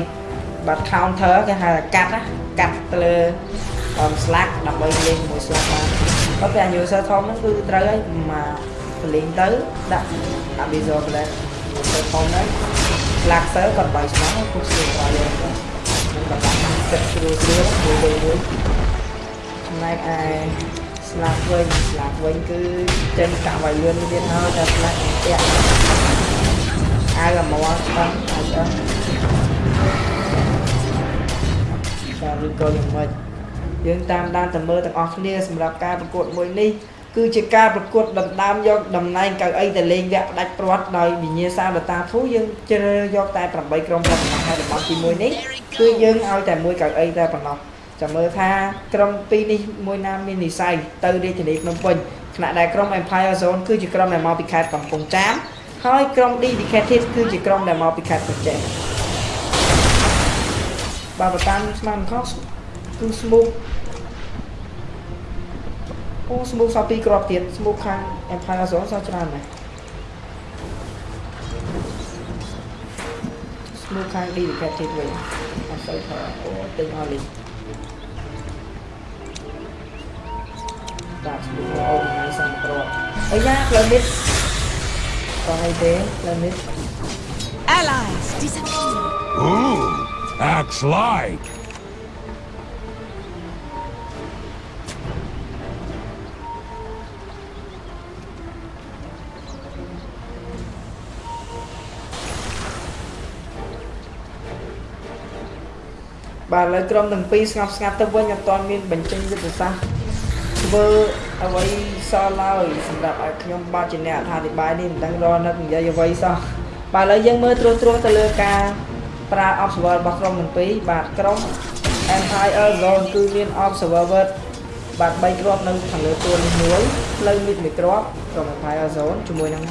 បាទ counter គេហៅថាកាត់ណាកាត់ទៅលើអម slack ដើម្បីលេងជាមួយ slack បានប៉ុន្តែ user ធំហ្នឹងគឺត្រូវឲ្យមកលេងទៅដាក់ abyssal flash user ធំហ្នឹង slack ទៅគាត់បាយស្មោះពុកស្រួលដល់លេងទៅនឹងគាត់ដាក់ចិត្តស្រួលស្រួលមួយមួយមួយចំណែកឯ slack វិញ slack វិញគឺចេញកាក់វាយលឿនទៀតហើយតែ slack នឹងពាក់អាវមកស្ដាំអាចអត់ចាឬក៏យ៉ាងម៉េចយើងតាមដានទៅមើលទាំងអស់គ្នាសម្រាប់ការប្រកួតមួយនេះ គឺជាការប្រកួតដណ្ដើមយកតំណែងកៅអីទៅលេងវគ្គផ្ដាច់ព្រាត់ដោយវិញ្ញាសាដតាធូយើងជ្រើសយកតែ8ក្រុមប៉ុណ្ណោះហើយតំបន់ទី1នេះគឺយើងឲ្យតែមួយកៅអីតែប៉ុណ្ណោះចាំមើលថាក្រុមពីរនេះមួយណាមាននិស័យទៅរាជធានីភ្នំពេញខណៈដែលក្រុម Empire Zone គឺជាក្រុមដែលមកពីខេត្តកំពង់ចាមហើយក្រុម Dedicated គឺជាក្រុមដែលមកពីខេត្តប្រជែកបើបតាមស្មានខុសគឺ Smoke អូ Smoke សល់ពីរគ្រាប់ទៀត Smoke ខាង Empire Zone សល់ច្រើនណាស់ Smoke ខាង Dedicated វិញអត់សូវថាអូទិញអស់លីដាក់ Smoke អូថ្ងៃសំគ្រាប់អីយ៉ាផ្លូវនេះក៏អីទេផ្លូវនេះ Allies disappear. Ooh, acts like. បាទឥឡូវក្រុមទាំងពីរស្ងប់ស្ងាត់ទៅវិញអត់ទាន់មានបញ្ចេញយុទ្ធសាស្ត្រធ្វើអ្វីសោះឡើយសម្រាប់ឲ្យខ្ញុំបាទជាអ្នកអធិប្បាយនេះមិនដឹងរនឹកនិយាយអ្វីសោះបាទឥឡូវយើងមើលត្រួសត្រាសទៅលើការប្រើ observer របស់ក្រុមទាំងពីរបាទក្រុម Empire Zone គឺមាន observer បាទ3គ្រាប់នៅខាងលើទួលនេះមួយផ្លូវមីតមួយគ្រាប់ក្រុម Empire Zone ជាមួយនឹង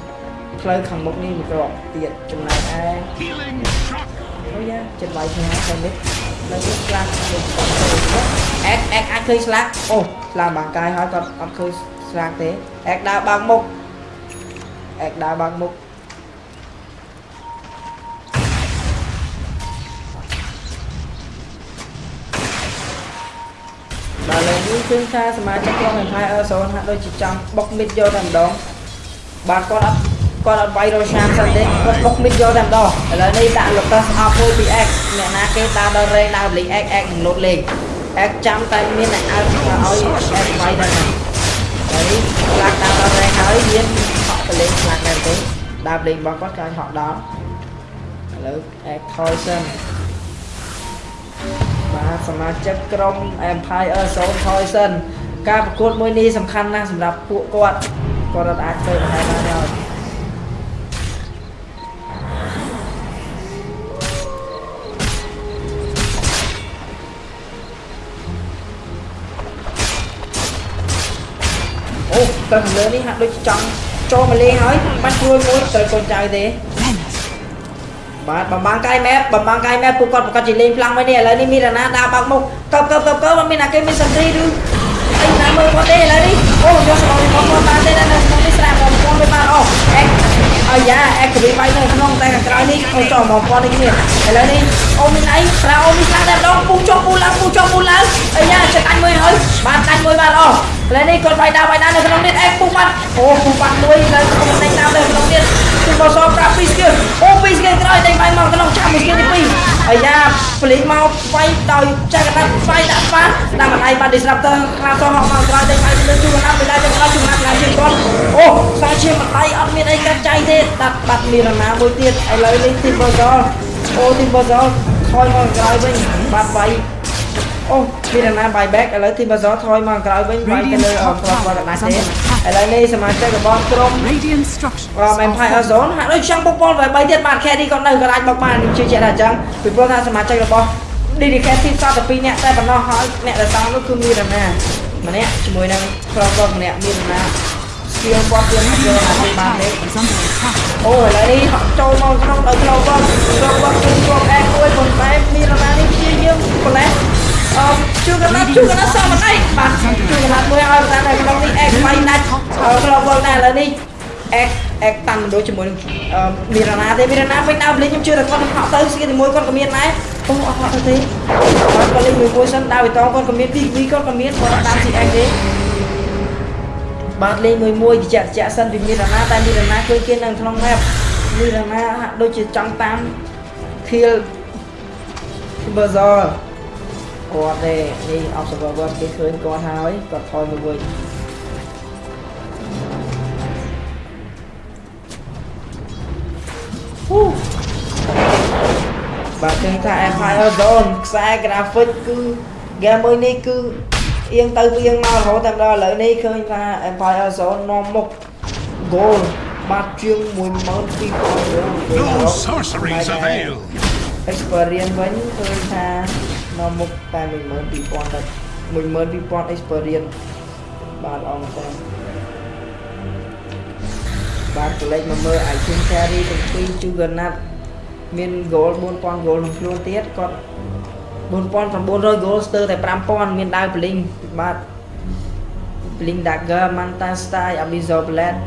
ផ្លូវខាងមុខនេះមួយគ្រាប់ទៀតចំណែកឯ Healing shock. អូយ៉ាចិត្តបាយគ្នាតែនេះ នៅនេះស្លាកដូចអែកអែកអាចឃើញស្លាកអូស្លាកបាំងកាយហើយគាត់អត់ឃើញស្លាកទេអែកដើរបើកមុខអែកដើរបើកមុខដល់ឥឡូវនេះគឺថាសមាជិកក្រុម Empire Zone ហាក់ដូចជាចង់បុកមិតយកតែម្ដងបាទគាត់អត់ គាត់អត់វាយរ៉ូឆាមសិនទេគាត់បុកមិតយកតែម្ដងឥឡូវនេះដាក់ Lotus អប់មួយពី X អ្នកណាគេដើរដល់ range ដើរលេង X X នឹងលោតលេង X ចាំតែមានអ្នកអើឲ្យ X វាយដល់ហ្នឹងហើយខ្លាក់ដើរដល់ range ហើយមានហក់ទៅលេងខ្លាក់ដែរទេដើរលេងរបស់គាត់ក៏ឲ្យហក់ដល់ឥឡូវ X ថយសិនបាទសមាជិកក្រុម Empire Zone ថយសិនការប្រកួតមួយនេះសំខាន់ណាស់សម្រាប់ពួកគាត់គាត់អត់អាចធ្វើបានបាន ទេអូទៅខាងលើនេះហាក់ដូចចង់ចូលមកលេងហើយបាច់ព្រួយមួយត្រូវកូនចៅទេ Venice. បាទបំបាំងកាយម៉ែបំបាំងកាយម៉ែពួកគាត់ប្រកាសជាលេងខ្លាំងមួយនេះឥឡូវនេះមានរណាដើរបើកមុខកើបកើបកើបកើបអត់មានអាគេមានសន្ទ្រីឬអីណាមើលគាត់ទេឥឡូវនេះអូយកសម្បត្តិរបស់គាត់បានទេនៅក្នុងនេះស្រាប់មកគាត់មិនបានអូអេកអាយ៉ាអេកវីបាយនៅក្នុងតែខាងក្រោយនេះអូចោលមកគាត់នេះគ្នាឥឡូវនេះអូមានអីប្រើអូមានខ្លាំងតែម្ដងពូចុះពូឡើងពូចុះពូឡើងអាយ៉ាចិត្តដាច់មួយហើយបានដាច់មួយបានអូឥ ឡូវនេះគាត់បាយដើរបាយដើរនៅក្នុងនេះអេពូបាត់អូពូបាត់មួយនៅក្នុងនេះដើរនៅក្នុងនេះគឺមកសល់ប្រាប់ពីស្គីអូពីស្គីក្រោយតែបាយមកក្នុងចាំមួយស្គីទី2អាយ៉ាផ្លេចមកវាយដោយចាក់កណ្ដាប់វាយដាក់ស្វាដាក់ម្ដាយបាន disruptor ខ្លាំងសោះហកមកក្រោយតែបាយទៅជួកណ្ដាប់មិនដែរទៅក្រោយជួកណ្ដាប់ឡើងជាងគាត់អូសាជាម្ដាយអត់មានអីកាត់ចៃទេដាក់បាត់មានរណាមួយទៀតឥឡូវនេះទីបសលអូទីបសលថយមកក្រោយវិញបាត់វាយ អូមានរណា buy back ឥឡូវទីបសលថយមកក្រោយវិញវាយទៅលើអត់ស្គាល់គាត់កណ្ដាច់ទេឥឡូវនេះសមាជិករបស់ក្រុម Radiant structures. រម Empire Zone ហាក់ដូចចង់បុកបលតែ3ទៀតបាទ carry ក៏នៅក៏អាចបុកបានខ្ញុំជឿជាក់ថាអញ្ចឹងពីព្រោះថាសមាជិករបស់ dedicated សតតែ2នាក់តែប៉ុណ្ណោះហើយអ្នកដែលសងនោះគឺមានរណាម្នាក់ជាមួយនឹងក្រុមគាត់ម្នាក់មានរណា skill គាត់ទៀតយកអាចបានទេ Is under attack. អូឥឡូវនេះហក់ចូលមកក្នុងដោយក្រុមគាត់ក្រុមគាត់គឺក្រុមអែកមួយប៉ុន្តែមានរណានេះព្យាយាមប្រឡេះ អឺជួកណាត់ជួកណាត់សមណៃបាទជួកណាត់មួយឲ្យតែនៅក្នុងនេះអែកវាយណាច់ហើយក្រុមគាត់តែឥឡូវនេះអែកអេកតាន់មិនដូចជាមួយនឹងអឺមីរ៉ាណាទេមីរ៉ាណាពេញដើមលេងខ្ញុំជឿតែគាត់នឹងហក់ទៅស្គីជាមួយគាត់ក៏មានដែរអូអត់ហក់ទៅទេគាត់ក៏លេងមួយមួយសិនដាវីតងគាត់ក៏មាន PV គាត់ក៏មានគាត់អត់តាម CX ទេបាទលេងមួយមួយជាក់ជាក់សិនពីមីរ៉ាណាតែមីរ៉ាណាឃើញគេនៅក្នុង map មីរ៉ាណាហាក់ដូចជាចង់តាម kill Berzer គាត់ទេនេះ observer គេឃើញគាត់ហើយគាត់ថយមកវិញហ៊ូបាទឃើញថា Empire Zone ខ្សែ graphic គឺ game មួយនេះគឺអៀងទៅអៀងមករហូតតែម្ដងឥឡូវនេះឃើញថា Empire Zone នាំមុខ goal បាត់ជាង12000រៀល No sorceries avail. experience វិញឃើញថា នាំមុខតែ12000តែ12000 experience បាទអងតែបាទកលេចមកមើល item carry ទាំងពីរ Juggernaut មាន goal 4000 goal ក្នុងខ្លួនទៀតគាត់4900 goal ស្ទើរតែ5000មានដាវ blink បាទ blink dagger manta style abyssal blade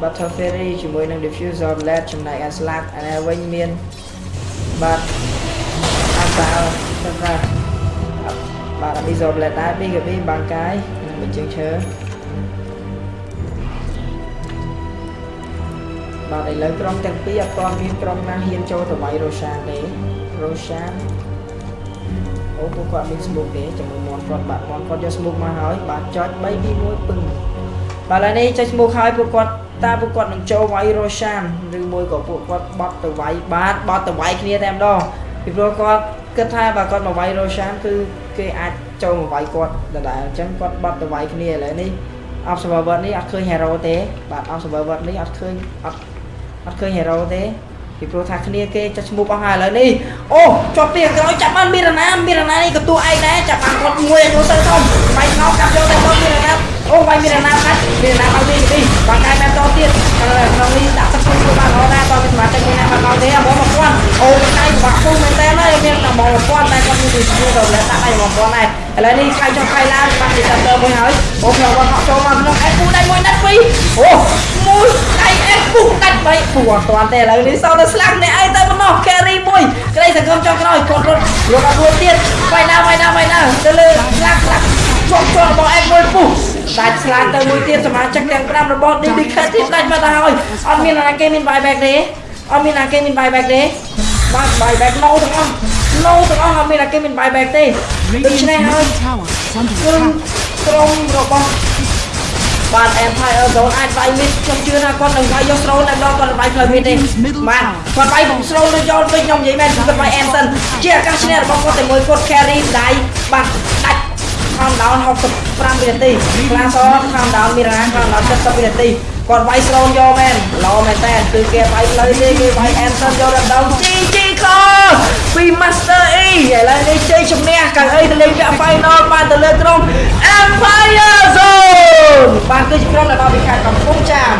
battle fairy ជាមួយនឹង diffuser blade ចំណែកឯ slack អានេះវិញមានបាទ អាសាលទៅថាបាទ abyssal blade ដែរ BKB បាំងកាយនិងបញ្ជើងឈើបាទឥឡូវក្រុមទាំងពីរអត់ទាន់មានក្រុមណាហ៊ានចូលទៅវាយ Roshan ទេ Roshan អូពួកគាត់មាន smoke ទេជាមួយមន់គាត់បាទមន់គាត់យក smoke មកហើយបាទចុច3 2 1ពឹងបាទឥឡូវនេះចុច smoke ហើយពួកគាត់តើពួកគាត់នឹងចូលវាយ Roshan ឬមួយក៏ពួកគាត់បត់ទៅវាយបាទបត់ទៅវាយគ្នាតែម្ដងពីព្រោះគាត់ គិតថាបើគាត់មកវាយ Roshan គឺគេអាចចូលមកវាយគាត់ដដែលអញ្ចឹងគាត់បត់ទៅវាយគ្នាឥឡូវនេះ observer នេះអត់ឃើញ hero ទេបាទ observer នេះអត់ឃើញអត់អត់ឃើញ hero ទេពីព្រោះថាគ្នាគេចាស់ឈ្មោះអស់ហើយឥឡូវនេះអូជាប់ពីក្រោយចាប់បានមីរណាមីរណានេះក៏តួឯងដែរចាប់បានគាត់មួយឲ្យទៅទៅបាយងោកាប់យកទៅគាត់មីរណាអូបាយមីរណាបាត់មីរណាមកទីទីបាក់កាយបែបតទៀតក្នុងនេះដាក់ ទឹកពុះបានរហូតដែរតើវាសម្រាប់តែមួយណាបាត់មកទេអាបងមកគាត់អូកាយបាក់ពុះមែនតើហើយមានតែបងមកគាត់តែគាត់មានទីស្គាល់ទៅដាក់ដៃមកគាត់ដែរឥឡូវនេះខាយចុះខាយឡើងបាត់ទីតាទៅមួយហើយអូខ្ញុំគាត់ហក់ចូលមកក្នុងអេពូដៃមួយណាត់ពីរអូមួយដៃអេពូដាច់បីពូអត់ទាន់ទេឥឡូវនេះសោតទៅស្លាប់អ្នកឯងទៅម្ដង carry មួយក្តីសង្ឃឹមចុងក្រោយគាត់រត់យកអត់រួចទៀតបាយណាបាយណាបាយណាទៅលើស្លាប់ស្លាប់ជាប់ជាប់របស់អេមួយពុះ ដាច់ស្លាប់ទៅមួយទៀតសមាជិកទាំង5របស់ DBK ទៀតដាច់មកទៅហើយអត់មានណាគេមាន buyback ទេអត់មានណាគេមាន buyback ទេបាទ buyback no ទាំងអស់ no ទាំងអស់អត់មានណាគេមាន buyback ទេដូច្នេះ Radiant's ហើយ middle tower is under គឺ attack. ក្រុមរបស់បាទ Empire Zone អាចវាយមីតខ្ញុំជឿថាគាត់នឹងវាយយក Stroll តែម្ដងគាត់នឹងវាយផ្លូវមីតទេបាទគាត់វាយខ្ញុំ Stroll ទៅយកពេញខ្ញុំនិយាយមែនគាត់វាយ Anson ជាឱកាសឈ្នះរបស់គាត់តែមួយគាត់ carry ដៃបាទដាច់ ខំដោន65វិនាទីខ្លាសរខំដោនមីរ៉ាខំដោន70វិនាទីគាត់វាយស្រូនយកមែនឡមែនតែគឺគេវាយផ្លូវទេគេវាយ Anderson យកដល់ដងជីជីខពី Master E ឥឡូវនេះជ័យជំនះកៅអីទៅលេងវគ្គ Final បានទៅលើក្រុម Empire Zone បាទគឺជាក្រុមដែលមកពីខេត្តកំពង់ចាម